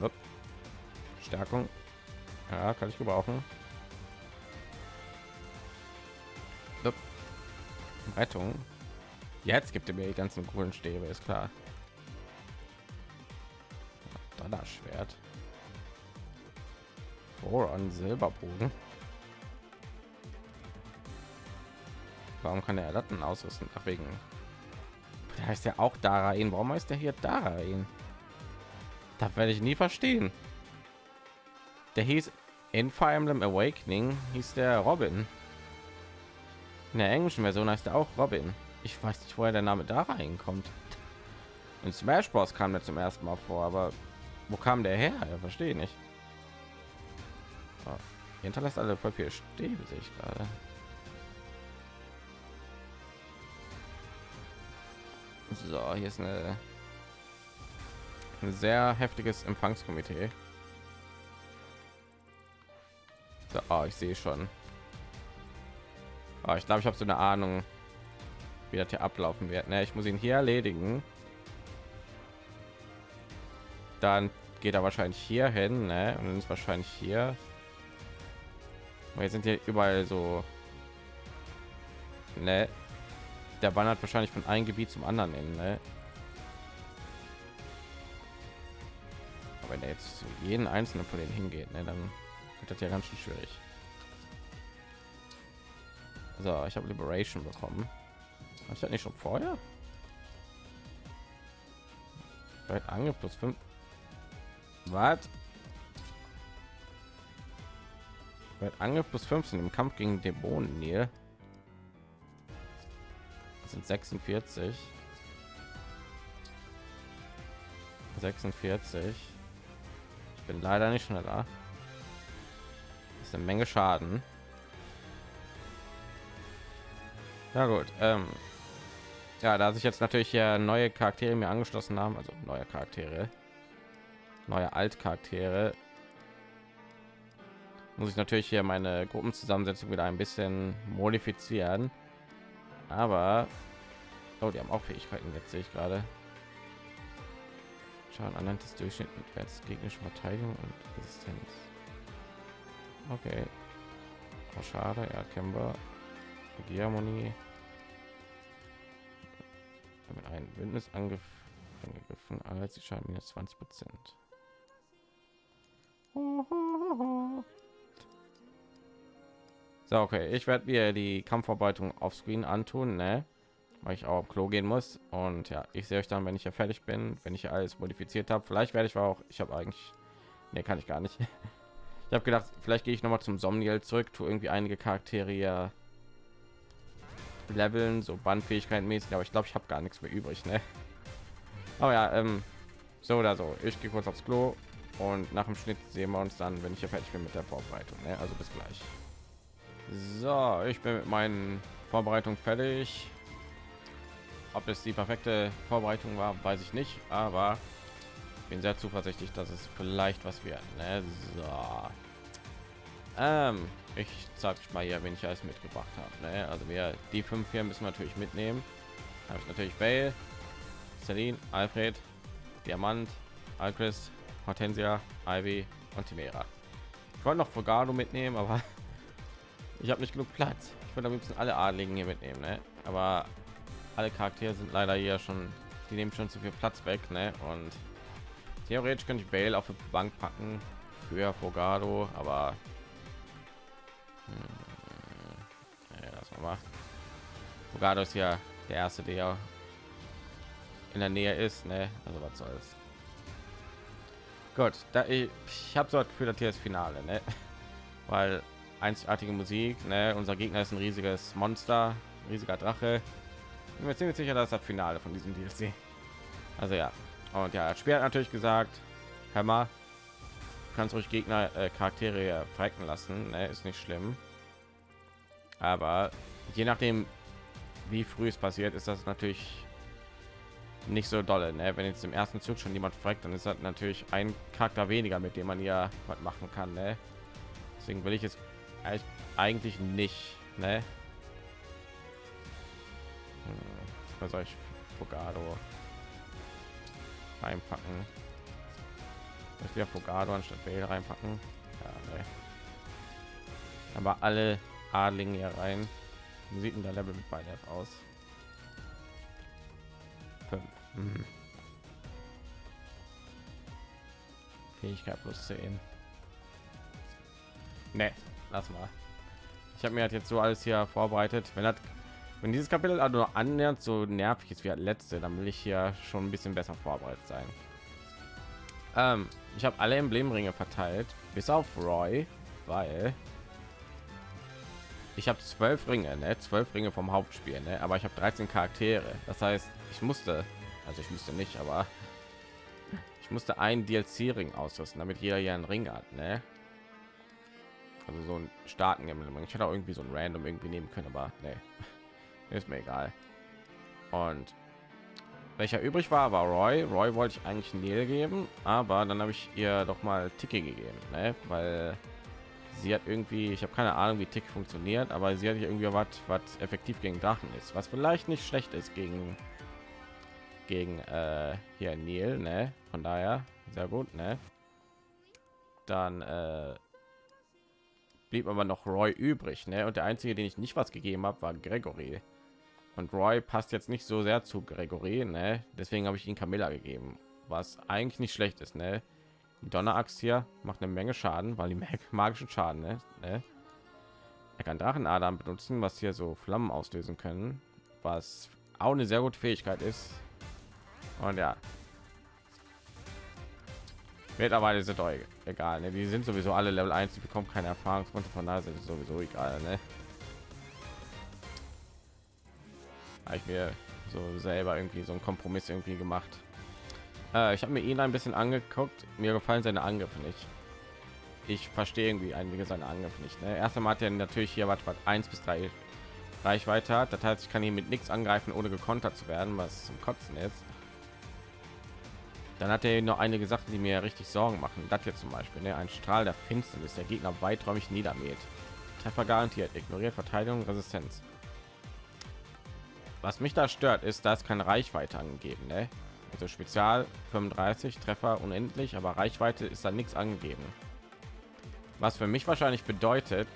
Upp. Stärkung. Ja, kann ich gebrauchen. Rettung. Jetzt gibt er mir die ganzen coolen Stäbe, ist klar. Donnerschwert. Voron Silberbogen. Warum kann er Latten ausrüsten? Ach, wegen. Da heißt ja auch Darain. Warum heißt er hier Darain? Da werde ich nie verstehen. Der hieß in Fire Emblem Awakening hieß der Robin. In der englischen Version heißt er auch Robin. Ich weiß nicht, woher der Name da reinkommt. In Smash Bros. kam der zum ersten Mal vor, aber wo kam der her? Ja, verstehe nicht. Oh, hinterlässt alle voll viel Stäbe, sehe ich gerade. So, hier ist eine ein sehr heftiges Empfangskomitee. So, oh, ich sehe schon. Oh, ich glaube, ich habe so eine Ahnung, wie das hier ablaufen wird. Ne, ich muss ihn hier erledigen. Dann geht er wahrscheinlich hier hin, ne? Und dann ist wahrscheinlich hier. Wir sind hier überall so. Ne? Der wandert wahrscheinlich von einem Gebiet zum anderen hin, ne? Aber wenn er jetzt zu jeden einzelnen von denen hingeht, ne, dann wird das ja ganz schön schwierig. So, ich habe Liberation bekommen. Habe ich das nicht schon vorher? Vielleicht Angriff plus 5. Was? Vielleicht Angriff plus 15 im Kampf gegen Dämonen hier. Das sind 46. 46 bin leider nicht schneller. Das ist eine Menge Schaden. Ja gut. Ähm, ja, da sich jetzt natürlich hier neue Charaktere mir angeschlossen haben, also neue Charaktere, neue Altcharaktere, muss ich natürlich hier meine Gruppenzusammensetzung wieder ein bisschen modifizieren. Aber oh, die haben auch Fähigkeiten, jetzt sehe ich gerade. Schaden anhand des Durchschnittswerts gegnerische Verteidigung und Resistenz. Okay. Oh, schade, erkennbar. Harmonie. Mit einem Bündnis angegriffen, als die Schaden minus 20 Prozent. So, okay, ich werde mir die Kampfarbeitung auf Screen antun, ne? weil ich auch auf Klo gehen muss. Und ja, ich sehe euch dann, wenn ich ja fertig bin, wenn ich alles modifiziert habe. Vielleicht werde ich auch, ich habe eigentlich, nee, kann ich gar nicht. Ich habe gedacht, vielleicht gehe ich noch mal zum Somniel zurück, tu irgendwie einige Charaktere ja leveln, so Bandfähigkeiten mäßig, aber ich glaube, ich habe gar nichts mehr übrig, ne? Aber ja, ähm, so oder so. Ich gehe kurz aufs Klo und nach dem Schnitt sehen wir uns dann, wenn ich ja fertig bin mit der Vorbereitung. Ne? Also bis gleich. So, ich bin mit meinen Vorbereitungen fertig. Ob es die perfekte Vorbereitung war, weiß ich nicht, aber bin sehr zuversichtlich, dass es vielleicht was wird. Ne? So. Ähm, ich sag mal hier, wenn ich alles mitgebracht habe. Ne? Also wir die fünf hier müssen natürlich mitnehmen. Habe ich natürlich Bale, Celine, Alfred, Diamant, Alchrist, Hortensia, Ivy und Timera. Ich wollte noch Fogado mitnehmen, aber ich habe nicht genug Platz. Ich würde am liebsten alle Adligen hier mitnehmen, ne? aber alle Charaktere sind leider hier schon, die nehmen schon zu viel Platz weg, ne? Und theoretisch könnte ich Bale auf die Bank packen für Fogado, aber hm, ja, das. Fogado ist ja der erste, der in der Nähe ist, ne? Also was soll's. Gut, da ich, ich habe so das Gefühl, dass hier das Finale, ne? Weil einzigartige Musik, ne? Unser Gegner ist ein riesiges Monster, riesiger Drache bin mir ziemlich sicher, dass das Finale von diesem DLC. Also ja. Und ja, das Spiel hat natürlich gesagt, hör mal, kannst ruhig Gegner äh, Charaktere frecken lassen, ne? ist nicht schlimm. Aber je nachdem, wie früh es passiert, ist das natürlich nicht so dolle. Ne? Wenn jetzt im ersten Zug schon jemand fragt, dann ist das natürlich ein Charakter weniger, mit dem man ja was machen kann. Ne? Deswegen will ich es eigentlich nicht. Ne? was soll ich Fogado reinpacken? Ich wieder Fogado anstatt Bale reinpacken. Ja, nee. Aber alle Adlinge hier rein. Wie sieht denn der Level mit beiden aus? Fünf. Mhm. Fähigkeit plus 10. Ne, lass mal. Ich habe mir halt jetzt so alles hier vorbereitet. Wenn das, wenn dieses Kapitel also nur annähernd so nervig ist wie das letzte, dann will ich hier schon ein bisschen besser vorbereitet sein. Ähm, ich habe alle Emblemringe verteilt, bis auf Roy, weil ich habe zwölf Ringe, ne? zwölf Ringe vom Hauptspiel, ne? aber ich habe 13 Charaktere. Das heißt, ich musste, also ich musste nicht, aber ich musste einen DLC-Ring ausrüsten, damit jeder hier einen Ring hat, ne? Also so ein starken Emblem. Ich hätte auch irgendwie so ein Random irgendwie nehmen können, aber ne, ist mir egal. Und welcher übrig war, war Roy. Roy wollte ich eigentlich Neil geben, aber dann habe ich ihr doch mal Tiki gegeben, ne? weil sie hat irgendwie, ich habe keine Ahnung, wie Tick funktioniert, aber sie hat irgendwie was, was effektiv gegen Drachen ist, was vielleicht nicht schlecht ist gegen gegen äh, hier Neil, ne? Von daher sehr gut, ne? Dann äh, blieb aber noch Roy übrig, ne? Und der einzige, den ich nicht was gegeben habe, war Gregory. Und Roy passt jetzt nicht so sehr zu Gregory, ne? Deswegen habe ich ihn Camilla gegeben, was eigentlich nicht schlecht ist, ne? Die Donneraxt hier macht eine Menge Schaden, weil die magischen Schaden, ne? ne? Er kann Drachenadern benutzen, was hier so Flammen auslösen können, was auch eine sehr gute Fähigkeit ist. Und ja, mittlerweile sind doch egal, ne? Die sind sowieso alle Level 1, die bekommen keine Erfahrungspunkte von da sind sowieso egal, ne? Habe ich mir so selber irgendwie so einen Kompromiss irgendwie gemacht. Äh, ich habe mir ihn ein bisschen angeguckt. Mir gefallen seine Angriffe nicht. Ich verstehe irgendwie einige seine Angriffe nicht. Ne? Erst einmal hat er natürlich hier was, was 1 bis 3 Reichweite hat. Das heißt, ich kann ihn mit nichts angreifen, ohne gekontert zu werden, was zum Kotzen ist. Dann hat er noch einige Sachen, die mir richtig Sorgen machen. Das hier zum Beispiel, ne? ein Strahl der Finsternis, der Gegner weiträumig niedermäht. Treffer garantiert, ignoriert Verteidigung, Resistenz. Was mich da stört, ist, dass keine Reichweite angegeben. Ne? Also Spezial 35 Treffer unendlich, aber Reichweite ist da nichts angegeben. Was für mich wahrscheinlich bedeutet,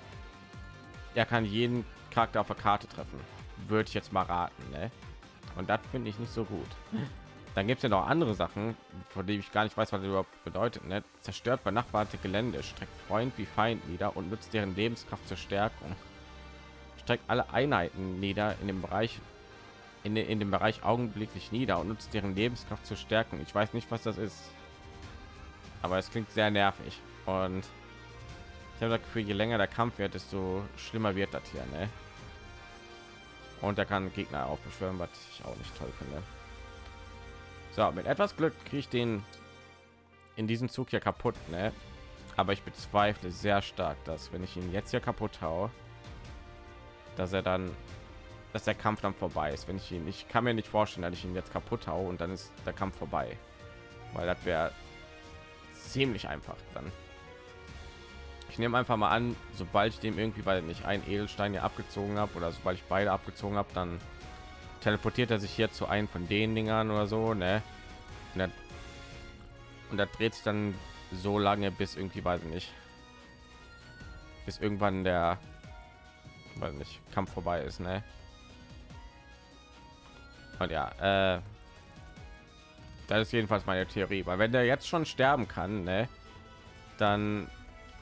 er kann jeden Charakter auf der Karte treffen. Würde ich jetzt mal raten. Ne? Und das finde ich nicht so gut. Dann gibt es ja noch andere Sachen, von denen ich gar nicht weiß, was das überhaupt bedeutet. Ne? Zerstört benachbarte Gelände, streckt Freund wie Feind nieder und nutzt deren Lebenskraft zur Stärkung. Streckt alle Einheiten nieder in dem Bereich in, in dem Bereich augenblicklich nieder und nutzt deren Lebenskraft zur Stärkung. Ich weiß nicht, was das ist, aber es klingt sehr nervig und ich habe das Gefühl, je länger der Kampf wird, desto schlimmer wird das hier. Ne? Und er kann Gegner auch beschwören, was ich auch nicht toll finde. So, mit etwas Glück kriege ich den in diesem Zug hier kaputt, ne? Aber ich bezweifle sehr stark, dass wenn ich ihn jetzt hier kaputt haue, dass er dann, dass der Kampf dann vorbei ist. Wenn ich ihn, ich kann mir nicht vorstellen, dass ich ihn jetzt kaputt haue und dann ist der Kampf vorbei, weil das wäre ziemlich einfach dann. Ich nehme einfach mal an, sobald ich dem irgendwie, weil nicht ein Edelstein hier abgezogen habe oder sobald ich beide abgezogen habe, dann teleportiert er sich hier zu einem von den Dingern oder so, ne? Und, dann, und da dreht sich dann so lange, bis irgendwie, weiß ich nicht, bis irgendwann der, weil nicht, Kampf vorbei ist, ne? Und ja, äh, das ist jedenfalls meine Theorie, weil wenn der jetzt schon sterben kann, ne, dann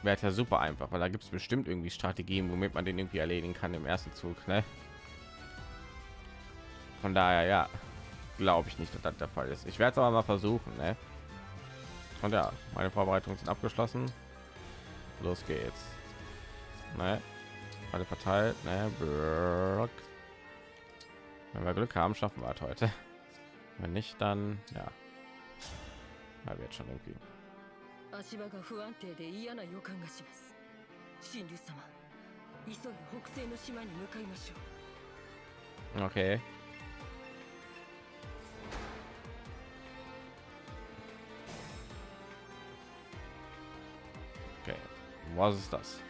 wäre ja super einfach, weil da gibt es bestimmt irgendwie Strategien, womit man den irgendwie erledigen kann im ersten Zug, ne? Von daher, ja, glaube ich nicht, dass das der Fall ist. Ich werde es aber mal versuchen. Ne? Und ja, meine Vorbereitungen sind abgeschlossen. Los geht's. Ne? Alle verteilt. Ne? Wenn wir Glück haben, schaffen wir es heute. Wenn nicht, dann ja. Da wird schon irgendwie. 足場が不安定で嫌な予感がします神竜様急いで北西の島に向かいましょう Okay. Okay, Was ist das?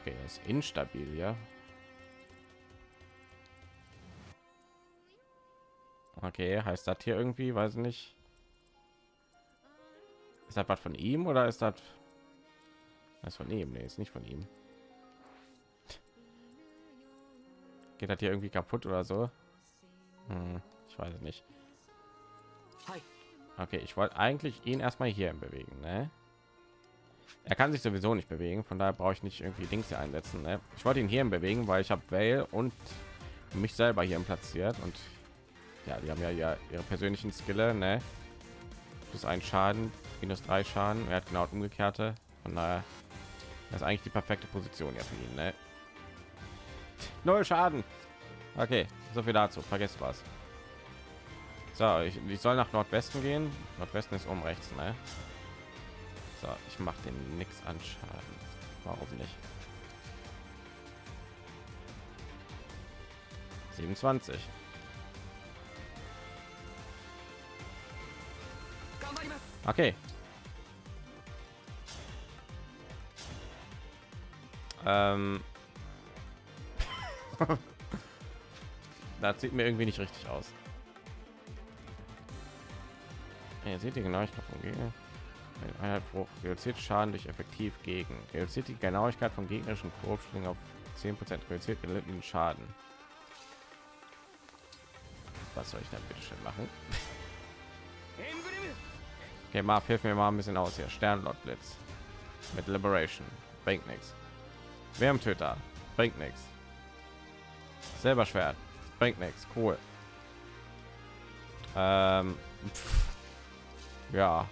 Okay, das ist instabil, ja. Okay, heißt das hier irgendwie, weiß nicht. Ist das was von ihm oder ist das das von ihm? Nee, ist nicht von ihm. Geht das hier irgendwie kaputt oder so? Hm, ich weiß es nicht. Okay, ich wollte eigentlich ihn erstmal hier bewegen, ne? Er kann sich sowieso nicht bewegen, von daher brauche ich nicht irgendwie Dings hier einsetzen. Ne? Ich wollte ihn hier bewegen, weil ich habe Vale und mich selber hier platziert und ja, die haben ja, ja ihre persönlichen Skille, ne? Plus ein Schaden, minus drei Schaden. Er hat genau umgekehrte. Von daher das ist eigentlich die perfekte Position ja für ihn, ne? Null Schaden. Okay, so viel dazu. Vergesst was. So, ich, ich soll nach Nordwesten gehen. Nordwesten ist um rechts, ne? So, ich mache den nix an Schaden. Warum nicht? 27. Okay. Ähm. das sieht mir irgendwie nicht richtig aus. Ihr seht ihr genau, ich glaube, Einheitbruch reduziert Schaden durch effektiv gegen. Reduziert die Genauigkeit von gegnerischen Korbschlingen auf 10% reduziert gelittenen Schaden. Was soll ich dann bitte schön machen? Okay, Marv, hilf mir mal ein bisschen aus hier. Sternlord Blitz mit Liberation bringt nichts. Wärmtöter bringt nichts. Selber Schwert bringt nichts. Cool. Ähm, ja.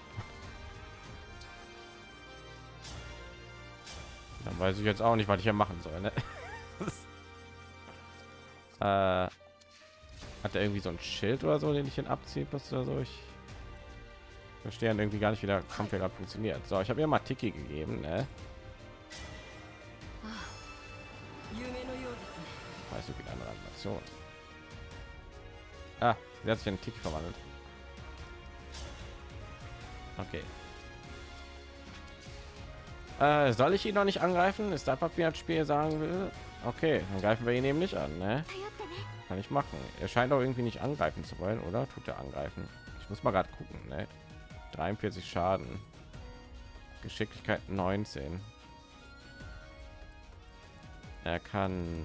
Weiß ich jetzt auch nicht, was ich hier machen soll. Ne? äh, hat er irgendwie so ein Schild oder so, den ich ihn abzieht, was oder so? Ich verstehe irgendwie gar nicht, wie der Kampf hier funktioniert. So, ich habe ihr mal Tiki gegeben, ne? Weiß nicht, wie eine Animation. Ah, sie hat sich in Tiki verwandelt. Okay. Äh, soll ich ihn noch nicht angreifen? Ist das, was mir das Spiel sagen will? Okay, dann greifen wir ihn eben nicht an, ne? Kann ich machen. Er scheint auch irgendwie nicht angreifen zu wollen, oder? Tut er angreifen? Ich muss mal gerade gucken, ne? 43 Schaden. Geschicklichkeit 19. Er kann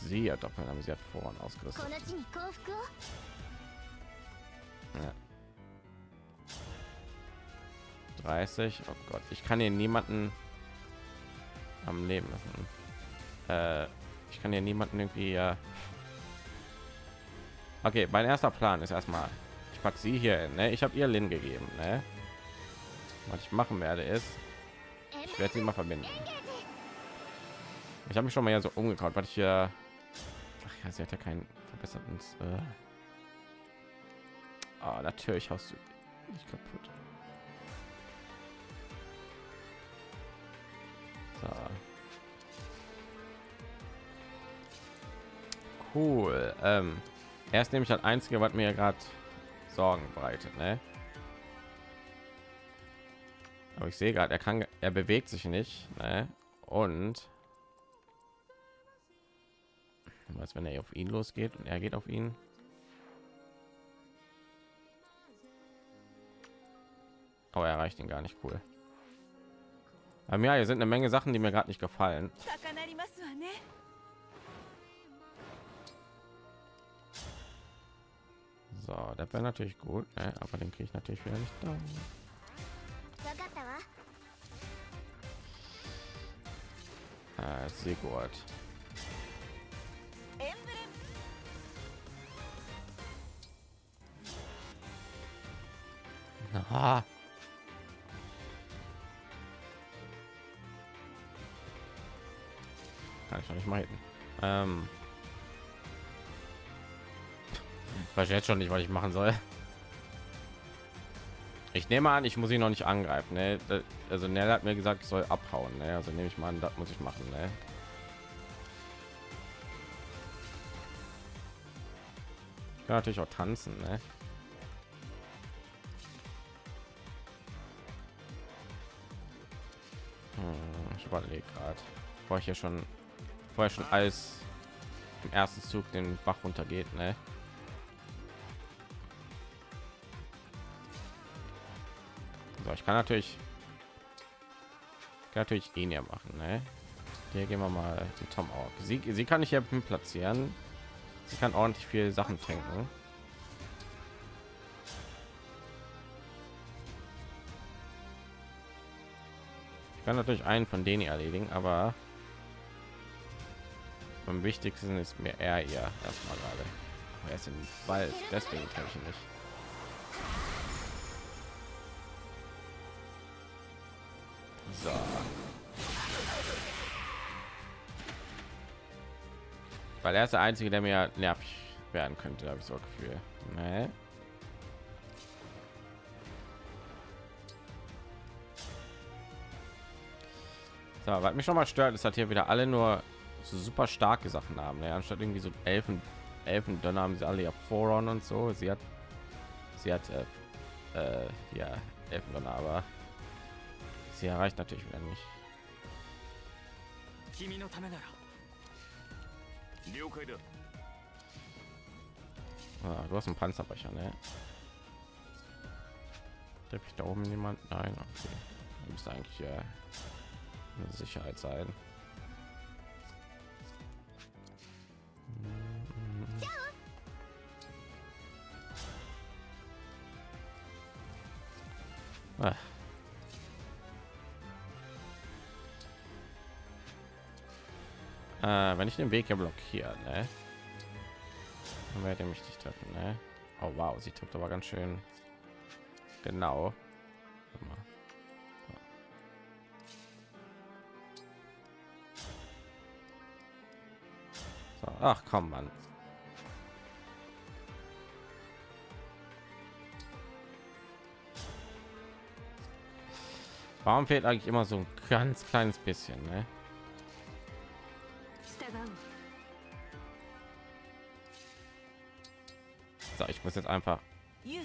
sie ja doppeln, aber sie hat vorhin ausgerüstet. Ja. 30. Oh Gott, ich kann hier niemanden am Leben lassen. Äh, ich kann hier niemanden irgendwie. Äh okay, mein erster Plan ist erstmal, ich pack sie hier. Hin, ne? Ich habe ihr Lin gegeben. Ne? Was ich machen werde ist, ich werde sie mal verbinden. Ich habe mich schon mal ja so umgekaut, weil ich hier. Ach ja, sie hat ja keinen verbesserten. Äh oh, natürlich hast du nicht kaputt. So. Cool. Ähm, er ist nämlich das einzige, was mir gerade Sorgen bereitet, ne? Aber ich sehe gerade, er kann, er bewegt sich nicht, ne? Und was, wenn er auf ihn losgeht und er geht auf ihn. Oh, er erreicht ihn gar nicht cool. Aber ja, hier sind eine Menge Sachen, die mir gerade nicht gefallen. So, das wäre natürlich gut, ne? aber den kriege ich natürlich wieder nicht da. Äh, Sigurd. Aha. Kann ich noch nicht hin. Ähm, weiß jetzt schon nicht, was ich machen soll. Ich nehme an, ich muss ihn noch nicht angreifen. Ne? Also Nell hat mir gesagt, ich soll abhauen. Ne? Also nehme ich mal an, das muss ich machen. Ne? Ich kann natürlich auch tanzen. Ne? Hm, ich überlege gerade, bevor ich hier schon vorher schon alles im ersten Zug den Bach runtergeht. Ne? So, ich kann natürlich kann natürlich ihn ja machen. Ne? Hier gehen wir mal die Tom auch. Sie, sie kann ich ja platzieren. Sie kann ordentlich viel Sachen tanken. Ich kann natürlich einen von denen erledigen, aber am wichtigsten ist mir er ihr erstmal gerade. Er ist im Wald, deswegen kann ich nicht. So. Weil er ist der einzige, der mir nervig werden könnte, habe ich so Gefühl. Nee. So, was mich schon mal stört, ist, dass hier wieder alle nur so super starke Sachen haben. Ne? Anstatt irgendwie so Elfen, Elfen, dann haben sie alle ja Voron und so. Sie hat, sie hat, äh, äh, ja, Elfen, aber sie erreicht natürlich wieder nicht. 君のためなら了解だ Ah, du hast einen Panzerbrecher, ne? Darf ich da oben jemand? Nein, okay. Du müsste eigentlich äh, eine Sicherheit sein. Äh, wenn ich den Weg hier blockiere, ne? Dann werde ich mich nicht treffen, ne? Oh wow, sie trifft aber ganz schön genau. So, ach komm, Mann. Warum fehlt eigentlich immer so ein ganz kleines bisschen, ne? So, ich muss jetzt einfach. Ich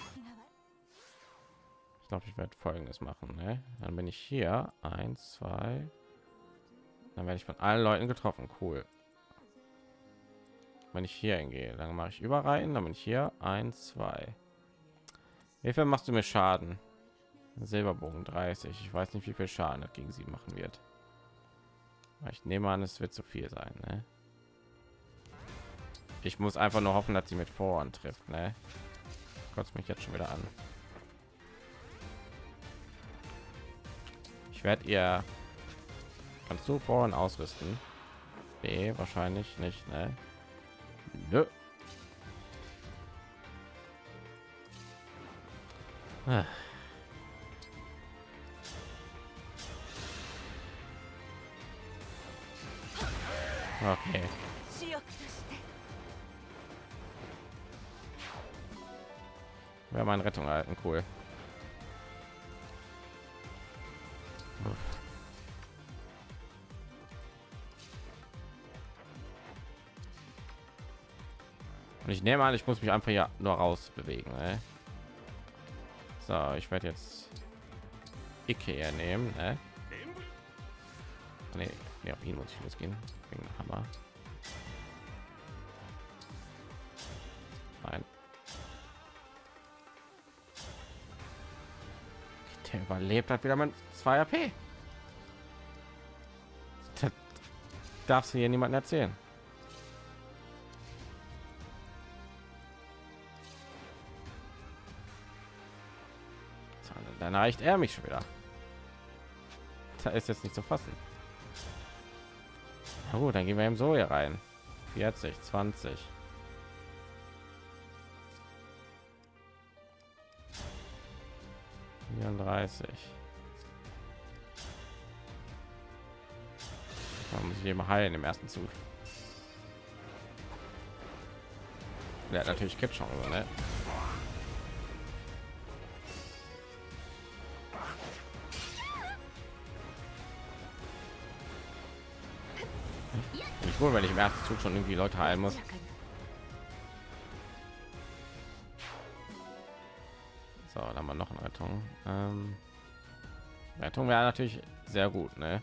glaube, ich werde folgendes machen, ne? Dann bin ich hier. Eins, zwei. Dann werde ich von allen Leuten getroffen. Cool. Wenn ich hier hingehe, dann mache ich über rein, dann bin ich hier. Eins, zwei. Wie viel machst du mir Schaden? Silberbogen 30. Ich weiß nicht, wie viel Schaden das gegen sie machen wird. Ich nehme an, es wird zu viel sein. Ne? Ich muss einfach nur hoffen, dass sie mit Vorhand trifft. Ne? Kotzt mich jetzt schon wieder an. Ich werde ihr kannst du vorhin ausrüsten. B wahrscheinlich nicht, ne? Nö. Ah. Okay. Wäre mal Rettung halten, cool. Und ich nehme an, ich muss mich einfach ja nur raus bewegen. Ne? So, ich werde jetzt Ikea nehmen. Ne? Nee nee, auf ihn muss ich losgehen. Wegen Hammer. Nein. Der überlebt hat wieder mit 2 AP. Das darfst du hier niemanden erzählen. Dann erreicht er mich schon wieder. Da ist jetzt nicht zu fassen. Na gut, dann gehen wir eben so hier rein. 40, 20. vierunddreißig Da muss ich eben heilen im ersten Zug. Ja, natürlich schon, ne? Ich wohl, wenn ich im ersten Zug schon irgendwie Leute heilen muss. So, dann wir noch eine Rettung. Ähm, Rettung wäre natürlich sehr gut, ne?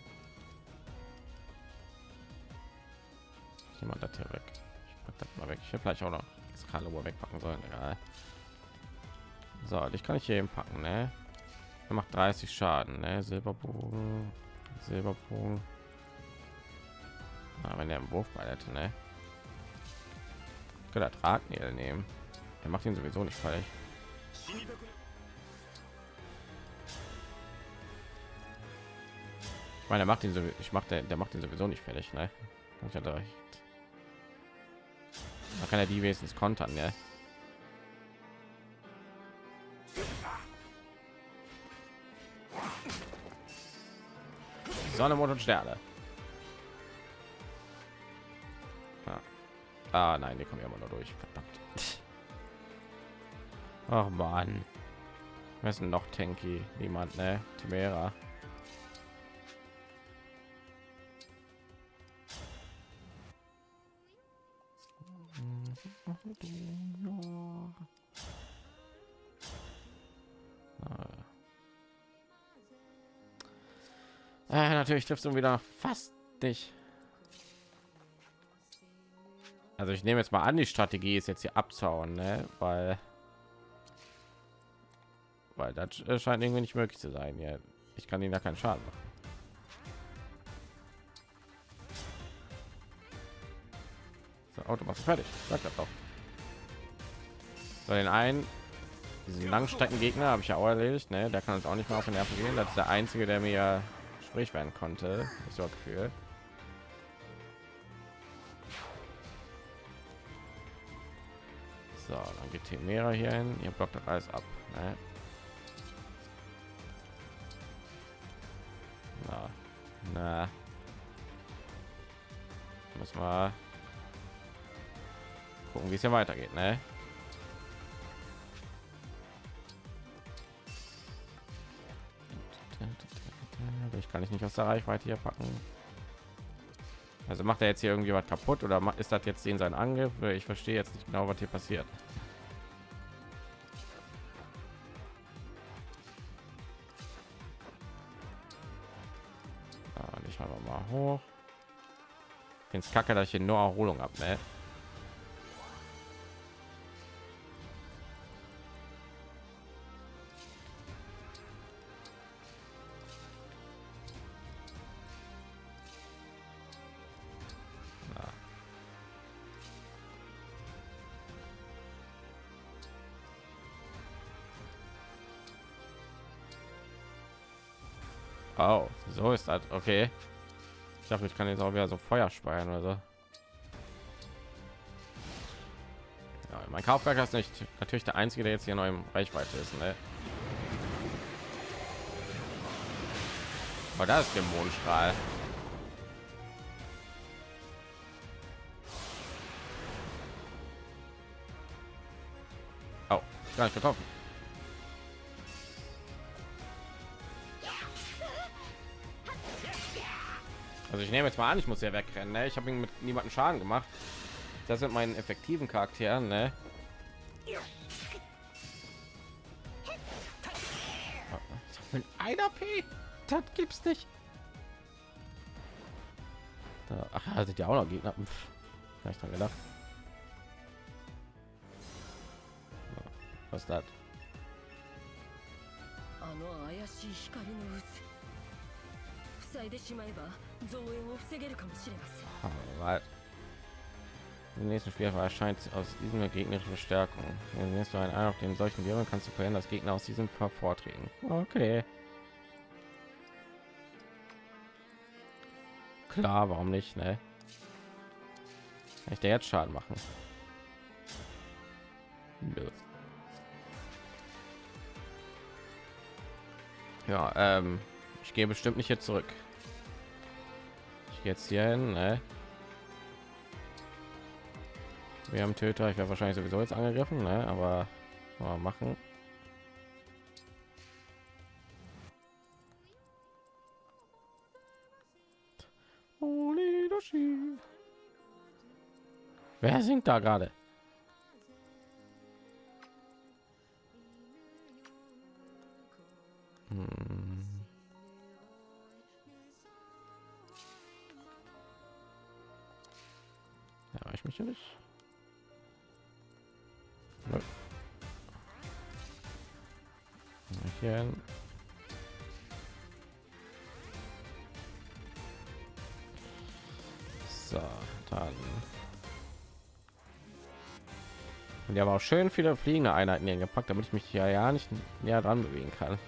Jemand das hier weg. Ich pack das mal weg. Ich hätte vielleicht auch noch das Kalibur wegpacken sollen. Egal. So, dich kann ich hier eben packen, ne? Er macht 30 Schaden, ne? Silberbogen, Silberbogen. Na, wenn er einen Wurfball hätte, ne? Könnte er Drahtnägel nehmen. Er macht ihn sowieso nicht falsch. Ich meine, er macht ihn so, ich mache der, der macht ihn sowieso nicht fertig, ne? Ich hatte recht. Da kann er die wenigstens kontern, ne? Sonne, Mond und Sterne. Ah, nein, die kommen ja immer nur durch. Verdammt. Ach man. Wer ist noch Tanky? Niemand, ne? Timera. Äh, natürlich triffst du wieder fast nicht. Also ich nehme jetzt mal an, die Strategie ist jetzt hier abzauen, ne? weil weil das scheint irgendwie nicht möglich zu sein. Ja, ich kann ihnen da keinen Schaden machen. So, Auto machst du fertig. Sag das doch. So, den einen, diesen Langstreckengegner habe ich ja auch erledigt. Ne? Der kann uns auch nicht mehr auf den Nerven gehen. Das ist der einzige, der mir sprich werden konnte. Ich so Gefühl. Temera hier hin. Ihr blockt das alles ab. Ne? Na, na. Muss mal gucken, wie es hier weitergeht, ne? Ich kann ich nicht aus der Reichweite hier packen. Also macht er jetzt hier irgendwie was kaputt oder ist das jetzt den sein Angriff? Ich verstehe jetzt nicht genau, was hier passiert. Mal hoch. Es kacke, dass ich hier nur Erholung ab, ne? Oh, so ist das. Okay. Ich dachte, ich kann jetzt auch wieder so Feuer speiern oder so. Ja, mein Kaufwerk ist nicht natürlich der einzige, der jetzt hier neu im Reichweite ist. Ne? Aber da ist der Mondstrahl. Oh, gar nicht getroffen. Also ich nehme jetzt mal an, ich muss ja wegrennen. Ne? Ich habe ihn mit niemanden Schaden gemacht. Das sind meinen effektiven Charakteren. Ne? Mit einer P, das gibt's nicht. Da, ach, da sind ja auch noch Gegner. Pff, gar nicht dran gedacht. Was ist das? Alright. Im nächsten Spiel erscheint aus diesem gegnerische Stärkung. Wenn du einen Ein auf den solchen Viren kannst du verhindern, dass Gegner aus diesem hervortreten. Okay. Klar, warum nicht, ne? Kann ich der jetzt Schaden machen? Nö. Ja, ähm, ich gehe bestimmt nicht jetzt zurück. Jetzt hier hin, ne? Wir haben Töter, ich werde wahrscheinlich sowieso jetzt angegriffen, ne? aber mal machen. Wer singt da gerade? Die haben auch schön viele fliegende Einheiten hier gepackt, damit ich mich hier ja nicht näher dran bewegen kann.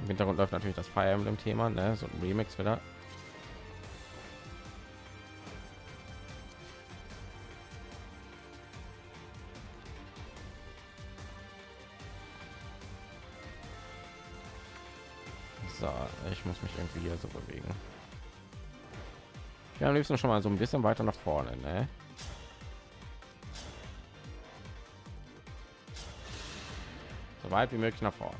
Im Hintergrund läuft natürlich das Fire Emblem Thema, ne? so ein Remix wieder. Liebsten schon mal so ein bisschen weiter nach vorne, ne? So weit wie möglich nach vorne.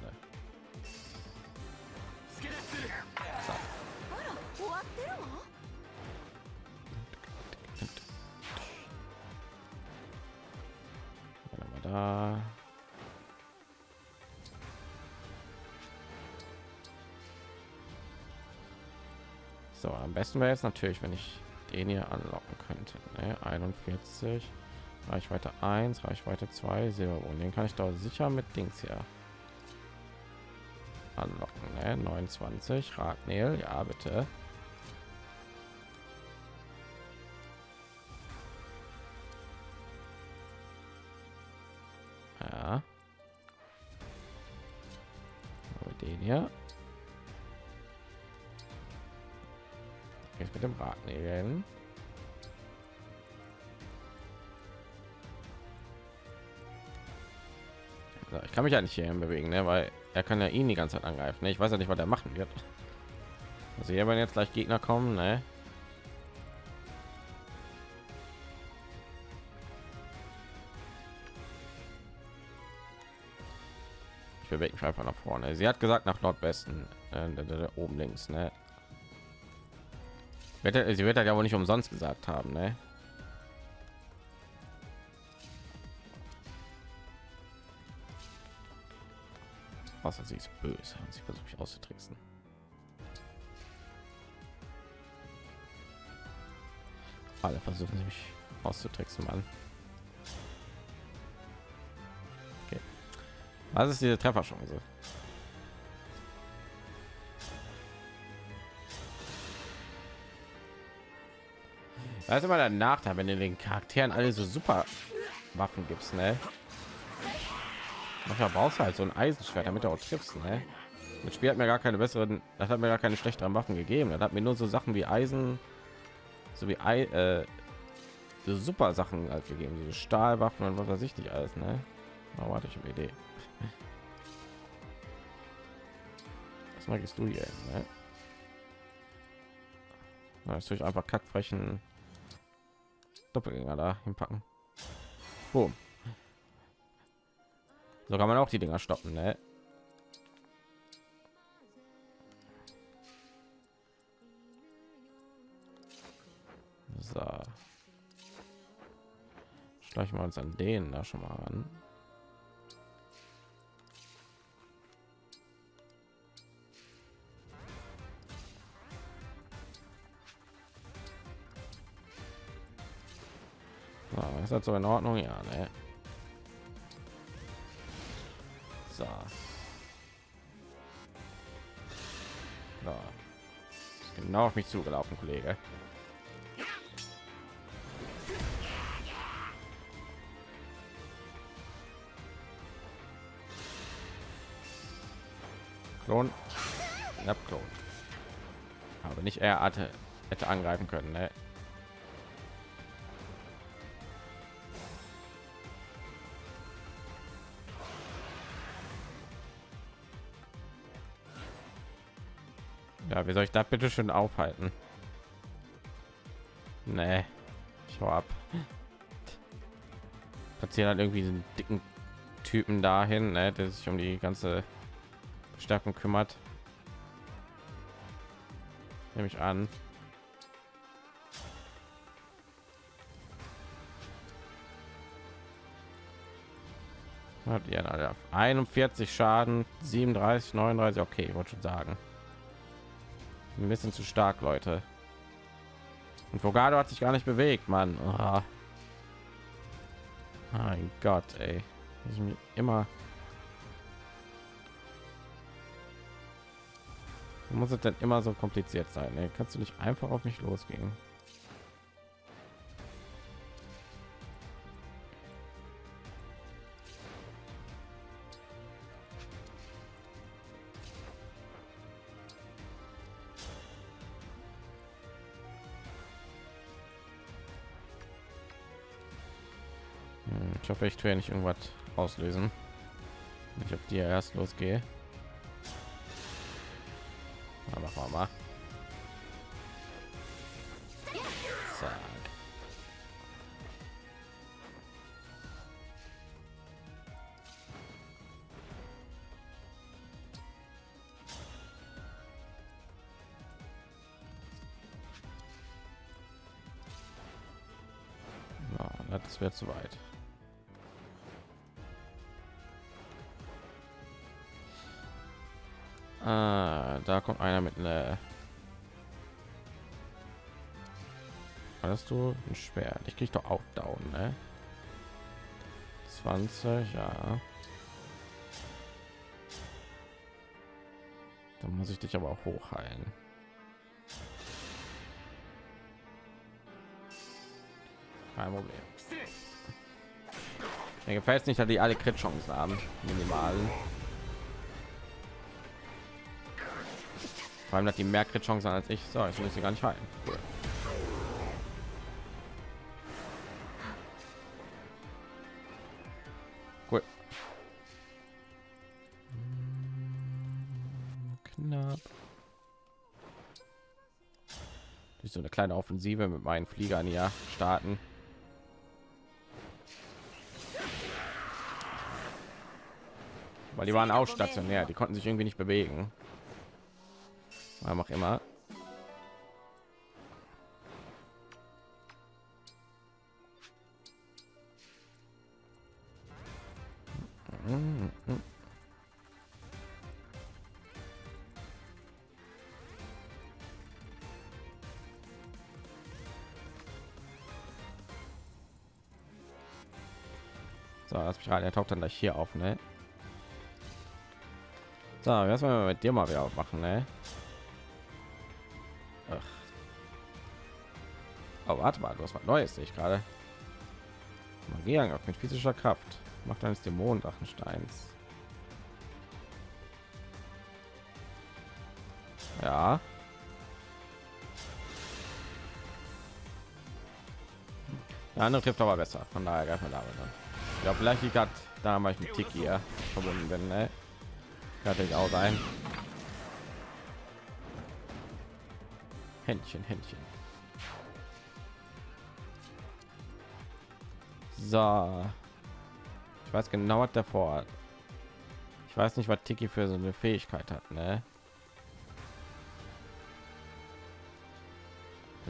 Besten wäre jetzt natürlich, wenn ich den hier anlocken könnte. Ne? 41, Reichweite 1, Reichweite 2, Silberbogen. Den kann ich doch sicher mit Dings hier anlocken. Ne? 29, Ragnel, ja bitte. Mich ja nicht hierhin bewegen, ne? weil er kann ja ihn die ganze Zeit angreifen. Ne? Ich weiß ja nicht, was er machen wird. Also hier werden jetzt gleich Gegner kommen, ne? Ich bewege mich einfach nach vorne. Sie hat gesagt nach Nordwesten, äh, oben links, ne? Sie wird ja wohl nicht umsonst gesagt haben, ne? Außer sie ist böse und sie versucht mich auszutricksen. Alle versuchen mich auszutricksen, Mann. Okay. Was ist diese Trefferchance? Das ist immer der Nachteil, wenn du den Charakteren alle so super Waffen gibst, ne? Manchmal brauchst du halt so ein Eisenschwert, damit du auch triffst, ne? Das Spiel hat mir gar keine besseren, das hat mir gar keine schlechteren Waffen gegeben. Das hat mir nur so Sachen wie Eisen, so wie Ei, äh, super Sachen halt gegeben, so Stahlwaffen und was weiß ich nicht alles, ne? Na, warte, ich eine Idee. Was magst du hier, ne? Das ich einfach kackfrechen Doppelgänger da hinpacken. Boom. So kann man auch die Dinger stoppen, ne? So. Schleichen wir uns an denen da schon mal. So, ist das so in Ordnung? Ja, ne? Genau auf mich zugelaufen, Kollege. Klon. Ja, Klon. Aber nicht er hatte hätte angreifen können, ne? Ja, wie soll ich das bitte schön aufhalten? Nee, ich hau ab. Platzieren halt irgendwie diesen dicken Typen dahin, ne, der sich um die ganze Stärkung kümmert. Nehme ich an. Hat ja Alter, 41 Schaden, 37, 39. Okay, ich wollte schon sagen. Ein bisschen zu stark, Leute. Und Vogado hat sich gar nicht bewegt, Mann. Oh. Mein Gott, ey. Ich mir immer. Muss es denn immer so kompliziert sein? Ey? Kannst du nicht einfach auf mich losgehen? Ich hoffe, ich tue ja nicht irgendwas auslösen. Ich auf die erst losgehe. Na, machen mal. Das wird zu weit. Ah, da kommt einer mit einer. Hast du ein Schwert? Ich krieg doch auch down, ne? 20, ja. Dann muss ich dich aber auch hochheilen. Kein Problem. Mir gefällt es nicht, dass die alle Crit-Chancen haben. Minimalen. Vor allem hat die mehr Crit-Chancen als ich. So, ich muss sie gar nicht heilen. Cool. Cool. Knapp. Durch so eine kleine Offensive mit meinen Fliegern ja starten. Weil die waren auch stationär, die konnten sich irgendwie nicht bewegen. Warum auch immer. So, lass mich rein. Er taucht dann gleich hier auf, ne? So, wir mit dir mal wieder machen, ne? Warte mal, du hast was Neues, sehe ich gerade. Magieangriff mit physischer Kraft. Macht eines Dämonendrachensteins. Ja. Der andere trifft aber besser. Von daher greifen wir damit an. Ja, vielleicht liegt hat da mal ich mit Tiki ja, verbunden bin. Ne? Kann ich auch sein. Händchen, Händchen. So. Ich weiß genau, was davor hat. Ich weiß nicht, was Tiki für so eine Fähigkeit hat, ne?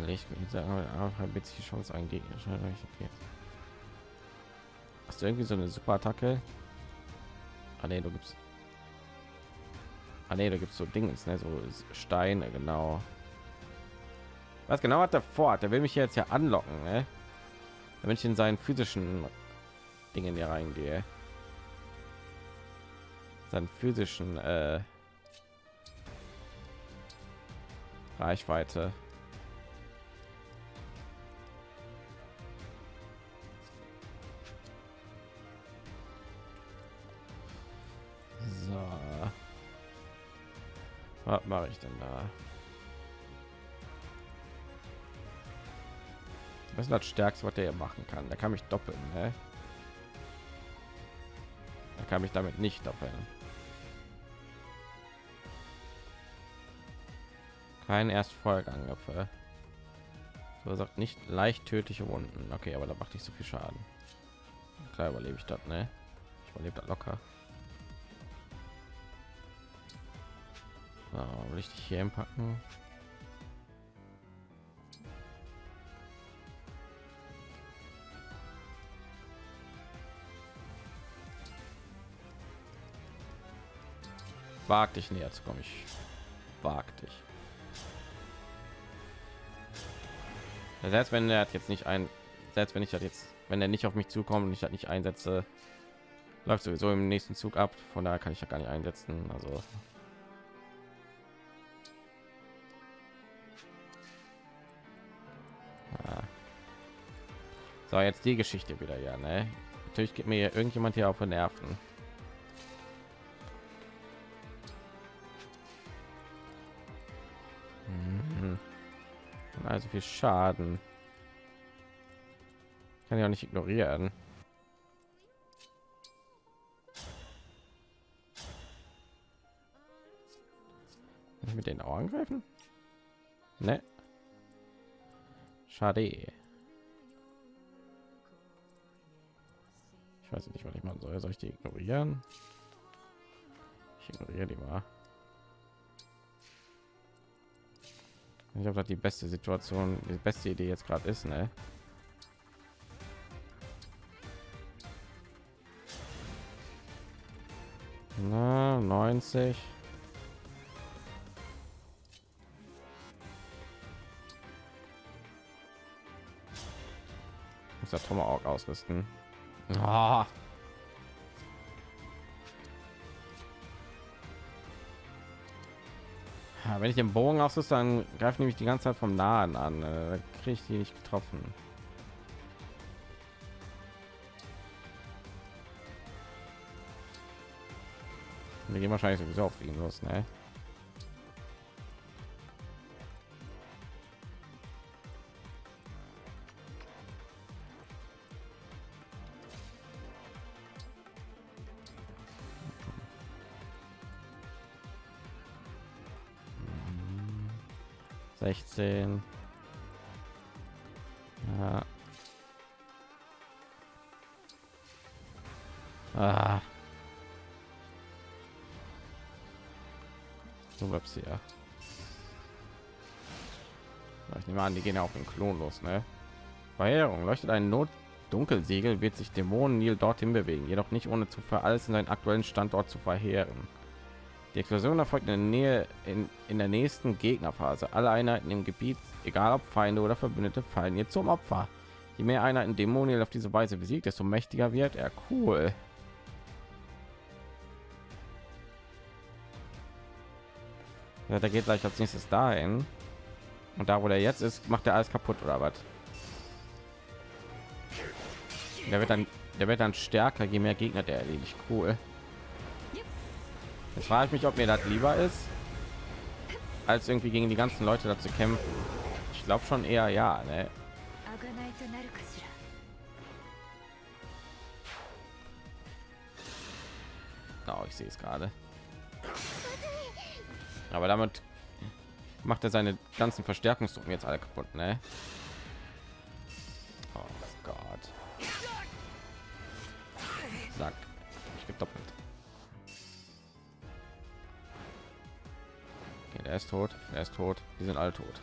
Ich sagen, die Chance. Okay. Hast du irgendwie so eine super Attacke? Ah, nee, du gibst. Ah, nee, da gibt es so Dings, ne? so Steine, genau. Was genau hat er vor? Der will mich jetzt ja anlocken, ne? Wenn ich in seinen physischen Dingen hier reingehe. Seinen physischen äh, Reichweite. So. Was mache ich denn da? Das ist das Stärkste, was der machen kann. Der kann mich doppeln. Ne? Da kann mich damit nicht doppeln. Kein Erstfolgeangriffe. Verursacht nicht leicht tödliche Wunden. Okay, aber da macht nicht so viel Schaden. Klar überlebe ich das, ne? Ich überlebe das locker. Ich dich hier packen? Wag dich näher zu kommen. Ich wag dich. Selbst wenn er jetzt nicht ein, selbst wenn ich das jetzt, wenn er nicht auf mich zukommt und ich das nicht einsetze, läuft sowieso im nächsten Zug ab. Von daher kann ich ja gar nicht einsetzen. Also So, jetzt die Geschichte wieder, ja, ne? Natürlich gibt mir irgendjemand hier auf den Nerven. also viel Schaden. Kann ja auch nicht ignorieren. Kann ich mit den auch angreifen? Ne. Schade. Ich weiß nicht, was ich machen soll. Soll ich die ignorieren? Ich ignoriere die mal. Ich das die beste Situation, die beste Idee jetzt gerade ist, ne? Na, 90. Muss der Tomahawk ausrüsten. Ah. Wenn ich den Bogen ausrüste, dann greift nämlich die ganze Zeit vom Nahen an. Äh, Da kriege ich die nicht getroffen. Wir gehen wahrscheinlich sowieso auf ihn los, ne? Sechzehn. Ja. Ah. Du bleibst hier. Ich nehme an, die gehen ja auf den Klon los, ne? Verheerung leuchtet ein Not Dunkelsiegel wird sich Dämonen Nil dorthin bewegen, jedoch nicht ohne zuvor alles in seinen aktuellen Standort zu verheeren. Die Explosion erfolgt in der Nähe in, in der nächsten Gegnerphase. Alle Einheiten im Gebiet, egal ob Feinde oder Verbündete, fallen ihr zum Opfer. Je mehr Einheiten Dämonen auf diese Weise besiegt, desto mächtiger wird er. Cool. Ja, der geht gleich als nächstes dahin. Und da, wo der jetzt ist, macht er alles kaputt oder was? Der wird dann, der wird dann stärker, je mehr Gegner der erledigt. Cool. Jetzt frage ich mich, ob mir das lieber ist, als irgendwie gegen die ganzen Leute dazu kämpfen. Ich glaube schon eher ja. Ne? Oh, ich sehe es gerade. Aber damit macht er seine ganzen Verstärkungsdrucken jetzt alle kaputt, ne? Oh Gott. Sack. Ich gebe doppelt. Der ist tot. Der ist tot. Die sind alle tot.